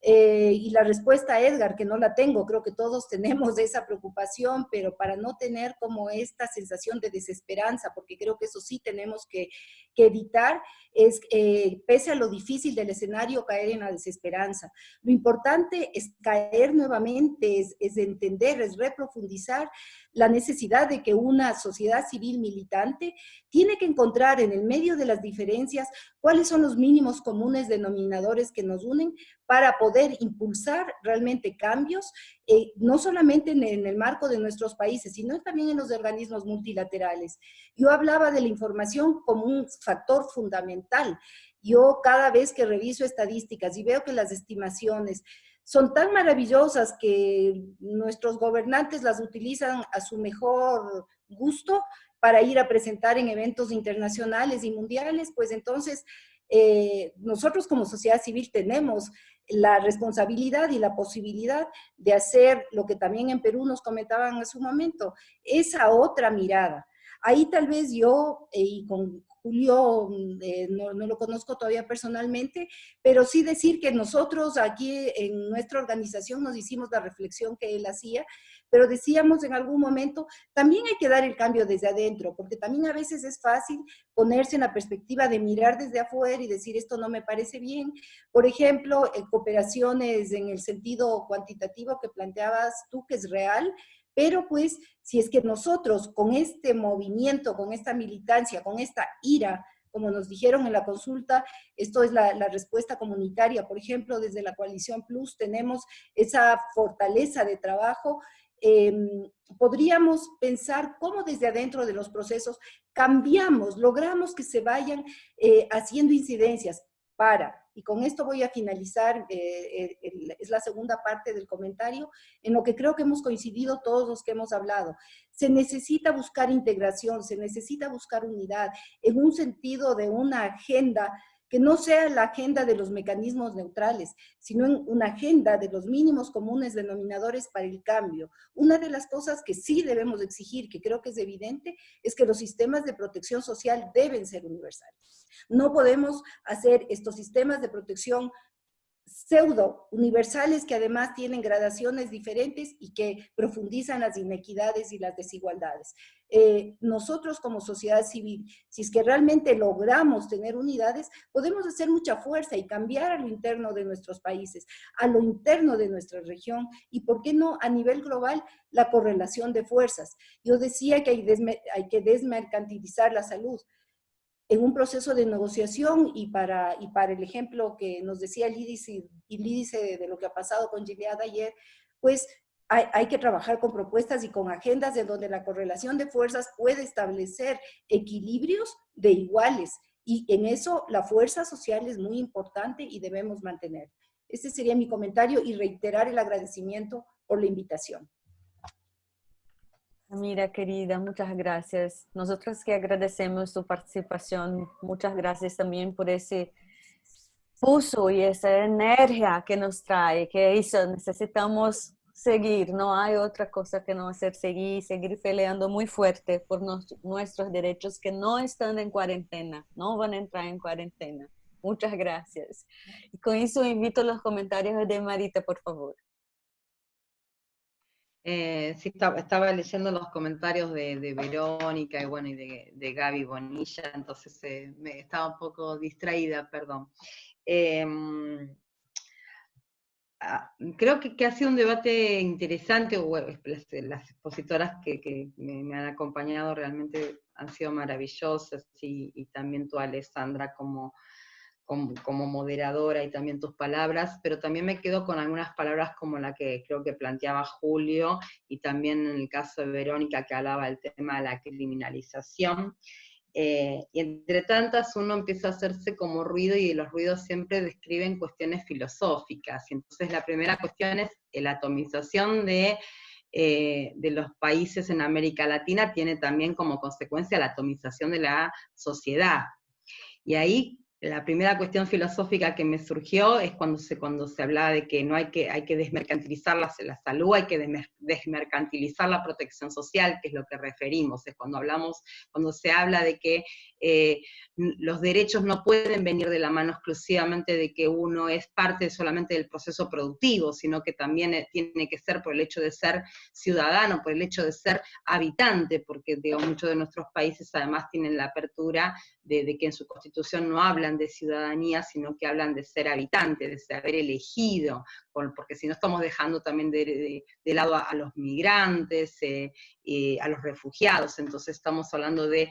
eh, y la respuesta, Edgar, que no la tengo, creo que todos tenemos esa preocupación, pero para no tener como esta sensación de desesperanza, porque creo que eso sí tenemos que, evitar, es, eh, pese a lo difícil del escenario, caer en la desesperanza. Lo importante es caer nuevamente, es, es entender, es reprofundizar la necesidad de que una sociedad civil militante tiene que encontrar en el medio de las diferencias cuáles son los mínimos comunes denominadores que nos unen para poder impulsar realmente cambios, eh, no solamente en, el marco de nuestros países, sino también en los organismos multilaterales. Yo hablaba de la información como un factor fundamental. Yo cada vez que reviso estadísticas y veo que las estimaciones son tan maravillosas que nuestros gobernantes las utilizan a su mejor gusto para ir a presentar en eventos internacionales y mundiales, pues entonces eh, nosotros como sociedad civil tenemos la responsabilidad y la posibilidad de hacer lo que también en Perú nos comentaban en su momento, esa otra mirada. Ahí tal vez yo, eh, y con Julio eh, no, no, lo conozco todavía personalmente, pero sí decir que nosotros aquí en nuestra organización nos hicimos la reflexión que él hacía pero decíamos en algún momento, también hay que dar el cambio desde adentro, porque también a veces es fácil ponerse en la perspectiva de mirar desde afuera y decir esto no me parece bien. Por ejemplo, en cooperaciones en el sentido cuantitativo que planteabas tú, que es real, pero pues si es que nosotros con este movimiento, con esta militancia, con esta ira, como nos dijeron en la consulta, esto es la, respuesta comunitaria, por ejemplo, desde la Coalición Plus tenemos esa fortaleza de trabajo, em, podríamos pensar cómo desde adentro de los procesos cambiamos, logramos que se vayan eh, haciendo incidencias para, y con esto voy a finalizar, eh, es la segunda parte del comentario, en lo que creo que hemos coincidido todos los que hemos hablado. Se necesita buscar integración, se necesita buscar unidad en un sentido de una agenda que no sea la agenda de los mecanismos neutrales, sino una agenda de los mínimos comunes denominadores para el cambio. Una de las cosas que sí debemos exigir, que creo que es evidente, es que los sistemas de protección social deben ser universales. No podemos hacer estos sistemas de protección pseudo universales que además tienen gradaciones diferentes y que profundizan las inequidades y las desigualdades. Eh, nosotros como sociedad civil, si es que realmente logramos tener unidades, podemos hacer mucha fuerza y cambiar a lo interno de nuestros países, a lo interno de nuestra región y, ¿por qué no, a nivel global, la correlación de fuerzas? Yo decía que hay, hay que desmercantilizar la salud, en un proceso de negociación y para, y para el ejemplo que nos decía el índice, el de lo que ha pasado con Gilead ayer, pues hay, hay, que trabajar con propuestas y con agendas de donde la correlación de fuerzas puede establecer equilibrios de iguales y en eso la fuerza social es muy importante y debemos mantener. Este sería mi comentario y reiterar el agradecimiento por la invitación. Mira, querida, muchas gracias. Nosotros que agradecemos tu participación. Muchas gracias también por ese pulso y esa energía que nos trae, que eso necesitamos seguir. No hay otra cosa que no hacer seguir, seguir peleando muy fuerte por nuestros derechos que no están en cuarentena, no van a entrar en cuarentena. Muchas gracias. Y con eso invito los comentarios de Marita, por favor. Eh, sí, estaba, leyendo los comentarios de, Verónica y bueno, y de, Gaby Bonilla, entonces eh, me estaba un poco distraída, perdón. Em, ah, creo que, ha sido un debate interesante, las, expositoras que, me, han acompañado realmente han sido maravillosas y, y también tú, Alessandra, como como, moderadora y también tus palabras, pero también me quedo con algunas palabras como la que creo que planteaba Julio y también en el caso de Verónica que hablaba del tema de la criminalización. Eh, y entre tantas uno empieza a hacerse como ruido y los ruidos siempre describen cuestiones filosóficas. Y entonces la primera cuestión es la atomización de, eh, de los países en América Latina tiene también como consecuencia la atomización de la sociedad. Y ahí la primera cuestión filosófica que me surgió es cuando se, cuando se hablaba de que no hay que, hay que desmercantilizar la, la salud, hay que desmercantilizar la protección social, que es lo que referimos, es cuando hablamos, cuando se habla de que eh, los derechos no pueden venir de la mano exclusivamente de que uno es parte solamente del proceso productivo, sino que también eh, tiene que ser por el hecho de ser ciudadano, por el hecho de ser habitante, porque digo, muchos de nuestros países además tienen la apertura de, que en su constitución no hablan de ciudadanía, sino que hablan de ser habitante, de haber elegido, porque si no estamos dejando también de, lado a, los migrantes, eh, a los refugiados, entonces estamos hablando de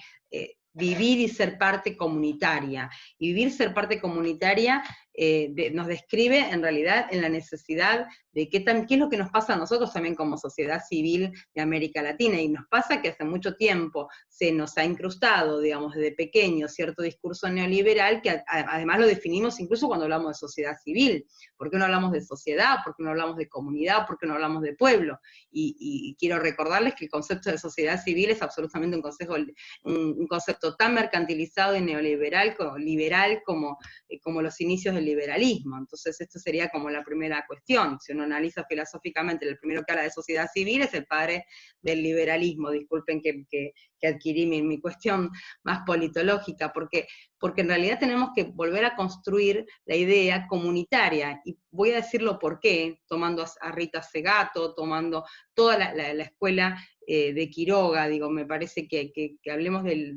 vivir y ser parte comunitaria. Y vivir, ser parte comunitaria eh, nos describe en realidad en la necesidad de qué, qué es lo que nos pasa a nosotros también como sociedad civil de América Latina. Y nos pasa que hace mucho tiempo se nos ha incrustado, digamos, desde pequeño cierto discurso neoliberal que además lo definimos incluso cuando hablamos de sociedad civil. ¿Por qué no hablamos de sociedad? ¿Por qué no hablamos de comunidad? ¿Por qué no hablamos de pueblo? Y, quiero recordarles que el concepto de sociedad civil es absolutamente un, concepto, un, concepto tan mercantilizado y neoliberal como, liberal como, eh, como los inicios del liberalismo. Entonces esto sería como la primera cuestión. Si uno analiza filosóficamente, el primero que habla de sociedad civil es el padre del liberalismo, disculpen que, que, adquirí mi, mi, cuestión más politológica, porque, porque en realidad tenemos que volver a construir la idea comunitaria, y voy a decirlo por qué, tomando a Rita Segato, tomando toda la, la escuela eh, de Quiroga, digo, me parece que, hablemos de,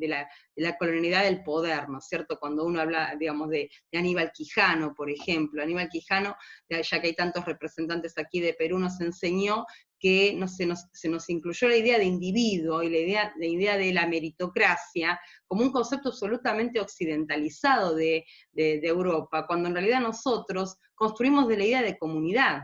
la, colonialidad del poder, ¿no es cierto? Cuando uno habla, digamos, de, Aníbal Quijano, por ejemplo, Aníbal Quijano, ya que hay tantos representantes aquí de Perú, nos enseñó que no, se, nos, se nos incluyó la idea de individuo y la idea, la idea de la meritocracia como un concepto absolutamente occidentalizado de, de Europa, cuando en realidad nosotros construimos de la idea de comunidad,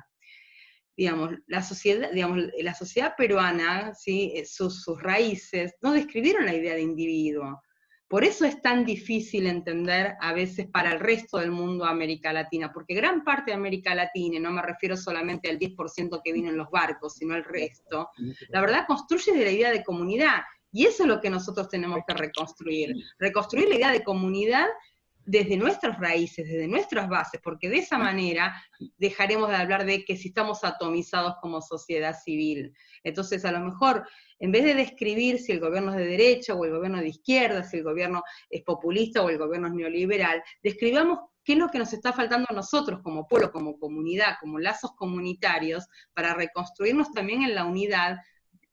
digamos, la sociedad, digamos, la sociedad peruana, ¿sí? Eh, sus, sus, raíces, no describieron la idea de individuo. Por eso es tan difícil entender a veces para el resto del mundo América Latina, porque gran parte de América Latina, y no me refiero solamente al 10% que vino en los barcos, sino el resto, la verdad construye de la idea de comunidad, y eso es lo que nosotros tenemos que reconstruir. Reconstruir la idea de comunidad desde nuestras raíces, desde nuestras bases, porque de esa manera dejaremos de hablar de que si estamos atomizados como sociedad civil. Entonces, a lo mejor, en vez de describir si el gobierno es de derecha o el gobierno de izquierda, si el gobierno es populista o el gobierno es neoliberal, describamos qué es lo que nos está faltando a nosotros como pueblo, como comunidad, como lazos comunitarios, para reconstruirnos también en la unidad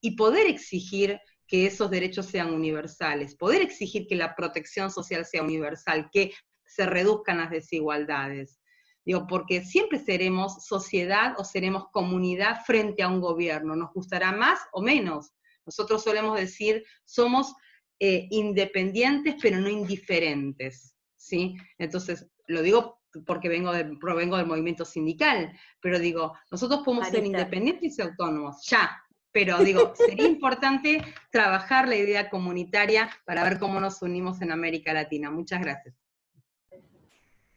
y poder exigir que esos derechos sean universales, poder exigir que la protección social sea universal, que se reduzcan las desigualdades. Digo, porque siempre seremos sociedad o seremos comunidad frente a un gobierno, nos gustará más o menos. Nosotros solemos decir, somos eh, independientes pero no indiferentes, ¿sí? Entonces, lo digo porque vengo de, provengo del movimiento sindical, pero digo, nosotros podemos ser independientes y autónomos, ya, pero digo, sería importante trabajar la idea comunitaria para ver cómo nos unimos en América Latina. Muchas gracias.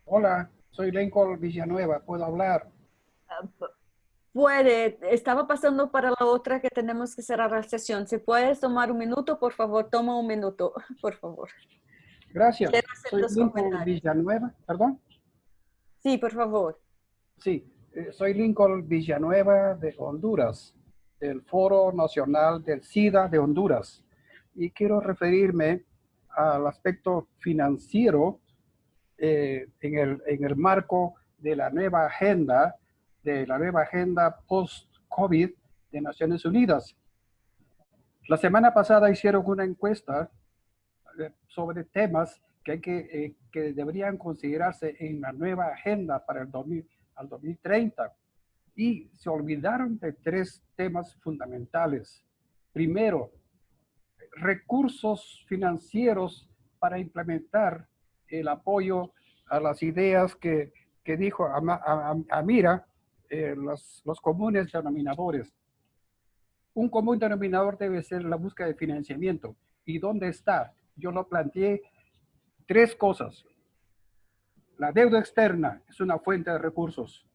Hola, soy Lincoln Villanueva, ¿puedo hablar? Puede, estaba pasando para la otra que tenemos que cerrar la sesión. Si puedes tomar un minuto, por favor, toma un minuto, por favor. Gracias. Soy Lincoln Villanueva, ¿perdón? Sí, por favor. Sí, eh, soy Lincoln Villanueva de Honduras del Foro Nacional del SIDA de Honduras. Y quiero referirme al aspecto financiero eh, en, el, en el marco de la nueva agenda, de la nueva agenda post-COVID de Naciones Unidas. La semana pasada hicieron una encuesta eh, sobre temas que, eh, que deberían considerarse en la nueva agenda para el 2000, al 2030 y se olvidaron de tres temas fundamentales. Primero, recursos financieros para implementar el apoyo a las ideas que, que dijo Amira, eh, los, los comunes denominadores. Un común denominador debe ser la búsqueda de financiamiento. ¿Y dónde está? Yo lo planteé tres cosas. La deuda externa es una fuente de recursos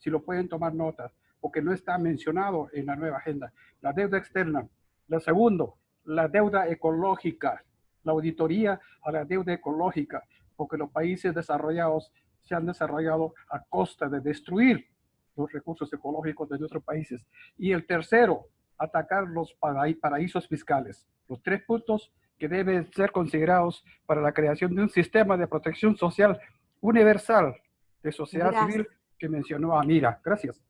si lo pueden tomar nota, porque no está mencionado en la nueva agenda. La deuda externa. La segundo, la deuda ecológica, la auditoría a la deuda ecológica, porque los países desarrollados se han desarrollado a costa de destruir los recursos ecológicos de nuestros países. Y el tercero, atacar los paraísos fiscales. Los tres puntos que deben ser considerados para la creación de un sistema de protección social universal de sociedad civil que mencionó Amira. Gracias.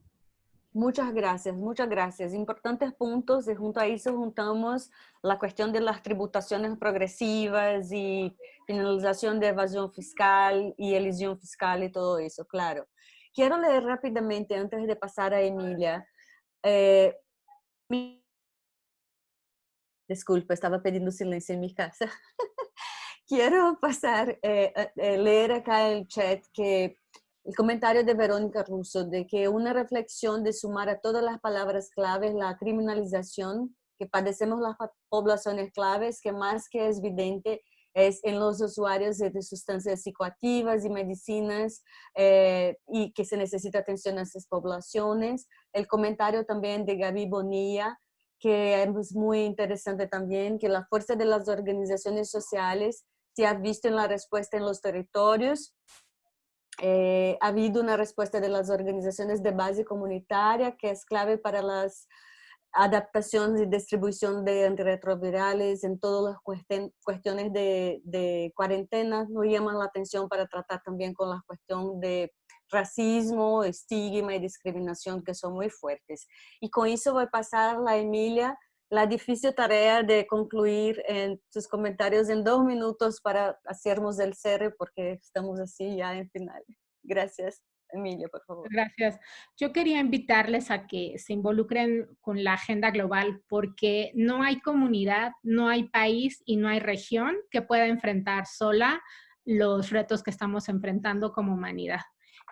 Muchas gracias, muchas gracias. Importantes puntos y junto a eso juntamos la cuestión de las tributaciones progresivas y finalización de evasión fiscal y elisión fiscal y todo eso, claro. Quiero leer rápidamente antes de pasar a Emilia. Eh, Disculpe, estaba pidiendo silencio en mi casa. Quiero pasar, eh, eh, leer acá el chat que el comentario de Verónica Russo de que una reflexión de sumar a todas las palabras claves la criminalización que padecemos las poblaciones claves, que más que es evidente es en los usuarios de sustancias psicoactivas y medicinas eh, y que se necesita atención a esas poblaciones. El comentario también de Gaby Bonilla, que es muy interesante también, que la fuerza de las organizaciones sociales se ha visto en la respuesta en los territorios Eh, ha habido una respuesta de las organizaciones de base comunitaria que es clave para las adaptaciones y distribución de antirretrovirales en todas las cuestiones de, de cuarentena. Nos llaman la atención para tratar también con la cuestión de racismo, estigma y discriminación que son muy fuertes. Y con eso voy a pasar la Emilia la difícil tarea de concluir en sus comentarios en dos minutos para hacernos el cierre porque estamos así ya en final. Gracias. Emilia, por favor. Gracias. Yo quería invitarles a que se involucren con la agenda global porque no hay comunidad, no hay país y no hay región que pueda enfrentar sola los retos que estamos enfrentando como humanidad.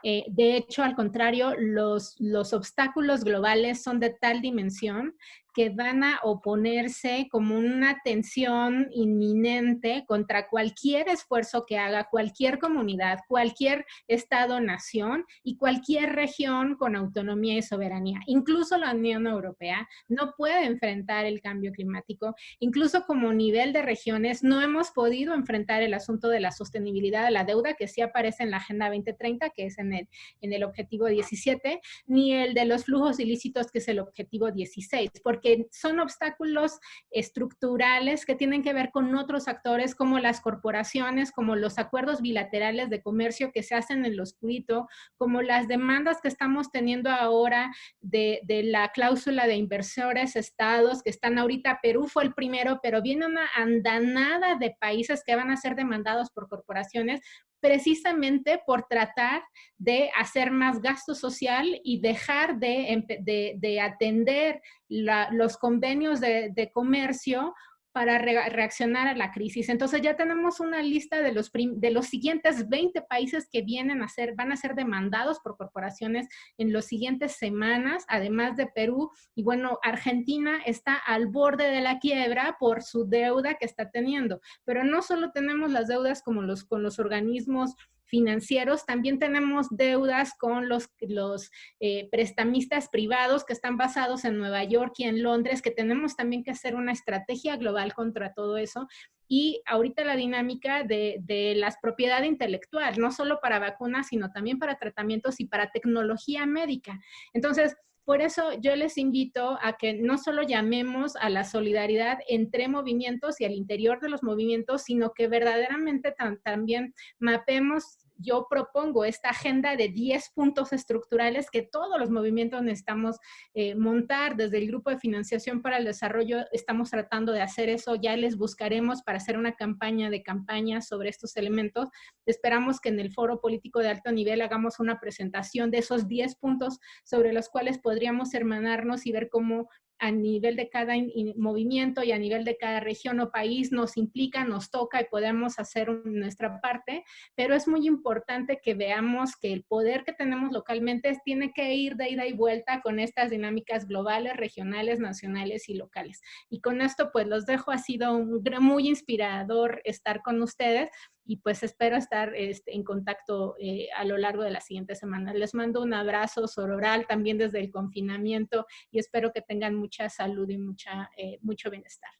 Eh, de hecho, al contrario, los, los obstáculos globales son de tal dimensión que van a oponerse como una tensión inminente contra cualquier esfuerzo que haga cualquier comunidad, cualquier estado-nación y cualquier región con autonomía y soberanía. Incluso la Unión Europea no puede enfrentar el cambio climático. Incluso como nivel de regiones no hemos podido enfrentar el asunto de la sostenibilidad de la deuda que sí aparece en la Agenda 2030, que es en el, en el objetivo 17, ni el de los flujos ilícitos, que es el objetivo 16, porque son obstáculos estructurales que tienen que ver con otros actores como las corporaciones, como los acuerdos bilaterales de comercio que se hacen en lo oscurito, como las demandas que estamos teniendo ahora de, de la cláusula de inversores estados que están ahorita, Perú fue el primero, pero viene una andanada de países que van a ser demandados por corporaciones precisamente por tratar de hacer más gasto social y dejar de, atender los convenios de, comercio para reaccionar a la crisis. Entonces ya tenemos una lista de los, de los siguientes 20 países que vienen a ser, van a ser demandados por corporaciones en las siguientes semanas, además de Perú. Y bueno, Argentina está al borde de la quiebra por su deuda que está teniendo. Pero no solo tenemos las deudas como los, con los organismos financieros, también tenemos deudas con los, los eh, prestamistas privados que están basados en Nueva York y en Londres, que tenemos también que hacer una estrategia global contra todo eso. Y ahorita la dinámica de, de las propiedad intelectual, no solo para vacunas, sino también para tratamientos y para tecnología médica. Entonces, por eso yo les invito a que no solo llamemos a la solidaridad entre movimientos y al interior de los movimientos, sino que verdaderamente también mapemos yo propongo esta agenda de 10 puntos estructurales que todos los movimientos necesitamos eh, montar. Desde el Grupo de Financiación para el Desarrollo estamos tratando de hacer eso. Ya les buscaremos para hacer una campaña de campaña sobre estos elementos. Esperamos que en el foro político de alto nivel hagamos una presentación de esos 10 puntos sobre los cuales podríamos hermanarnos y ver cómo a nivel de cada movimiento y a nivel de cada región o país nos implica, nos toca y podemos hacer nuestra parte, pero es muy importante que veamos que el poder que tenemos localmente tiene que ir de ida y vuelta con estas dinámicas globales, regionales, nacionales y locales. Y con esto pues los dejo, ha sido muy inspirador estar con ustedes y pues espero estar este, en contacto eh, a lo largo de la siguiente semana. Les mando un abrazo sororal también desde el confinamiento y espero que tengan mucha salud y mucha, eh, mucho bienestar.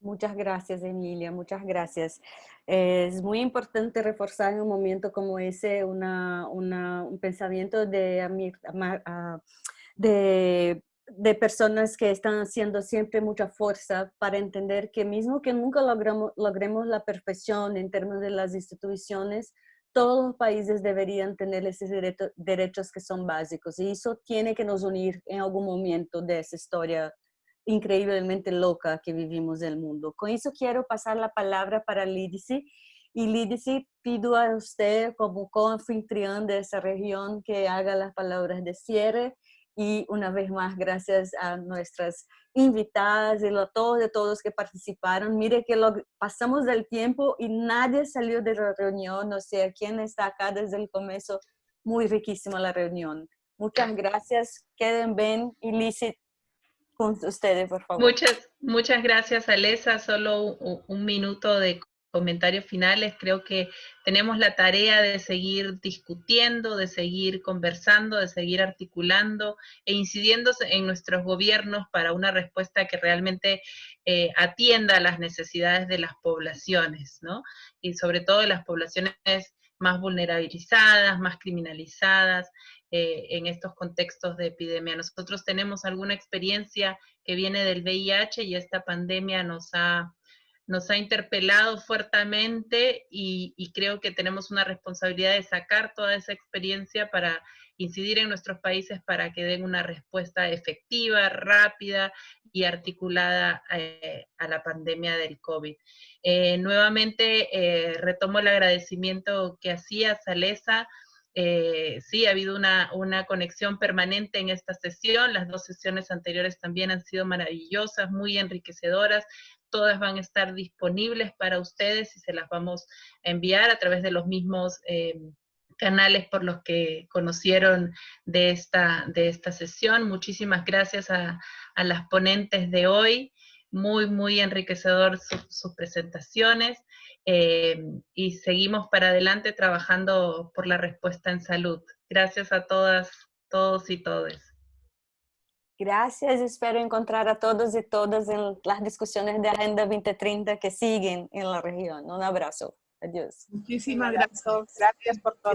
Muchas gracias, Emilia, muchas gracias. Es muy importante reforzar en un momento como ese una, un pensamiento de, de de personas que están haciendo siempre mucha fuerza para entender que mismo que nunca logramos, logremos la perfección en términos de las instituciones, todos los países deberían tener esos derechos que son básicos. Y eso tiene que nos unir en algún momento de esa historia increíblemente loca que vivimos en el mundo. Con eso quiero pasar la palabra para Lidice y Lidice pido a usted como co-anfitrión de esa región que haga las palabras de cierre y una vez más, gracias a nuestras invitadas y a todos de todos que participaron. Mire que lo, pasamos del tiempo y nadie salió de la reunión, o sea, quién está acá desde el comienzo. Muy riquísima la reunión. Muchas gracias. Queden bien y Lizzie, con ustedes, por favor. Muchas, muchas gracias, Alesa. Solo un minuto de comentarios finales, creo que tenemos la tarea de seguir discutiendo, de seguir conversando, de seguir articulando e incidiendo en nuestros gobiernos para una respuesta que realmente eh, atienda a las necesidades de las poblaciones, ¿no? Y sobre todo de las poblaciones más vulnerabilizadas, más criminalizadas eh, en estos contextos de epidemia. Nosotros tenemos alguna experiencia que viene del VIH y esta pandemia nos ha nos ha interpelado fuertemente y, creo que tenemos una responsabilidad de sacar toda esa experiencia para incidir en nuestros países para que den una respuesta efectiva, rápida y articulada eh, a la pandemia del COVID. Eh, nuevamente eh, retomo el agradecimiento que hacía Salesa. sí, ha habido una, una conexión permanente en esta sesión. Las dos sesiones anteriores también han sido maravillosas, muy enriquecedoras todas van a estar disponibles para ustedes y se las vamos a enviar a través de los mismos eh, canales por los que conocieron de esta, de esta sesión. Muchísimas gracias a, las ponentes de hoy, muy, muy enriquecedor sus presentaciones eh, y seguimos para adelante trabajando por la respuesta en salud. Gracias a todas, todos y todes. Gracias, espero encontrar a todos y todas en las discusiones de Agenda 2030 que siguen en la región. Un abrazo. Adiós. Muchísimas gracias. Gracias por todo.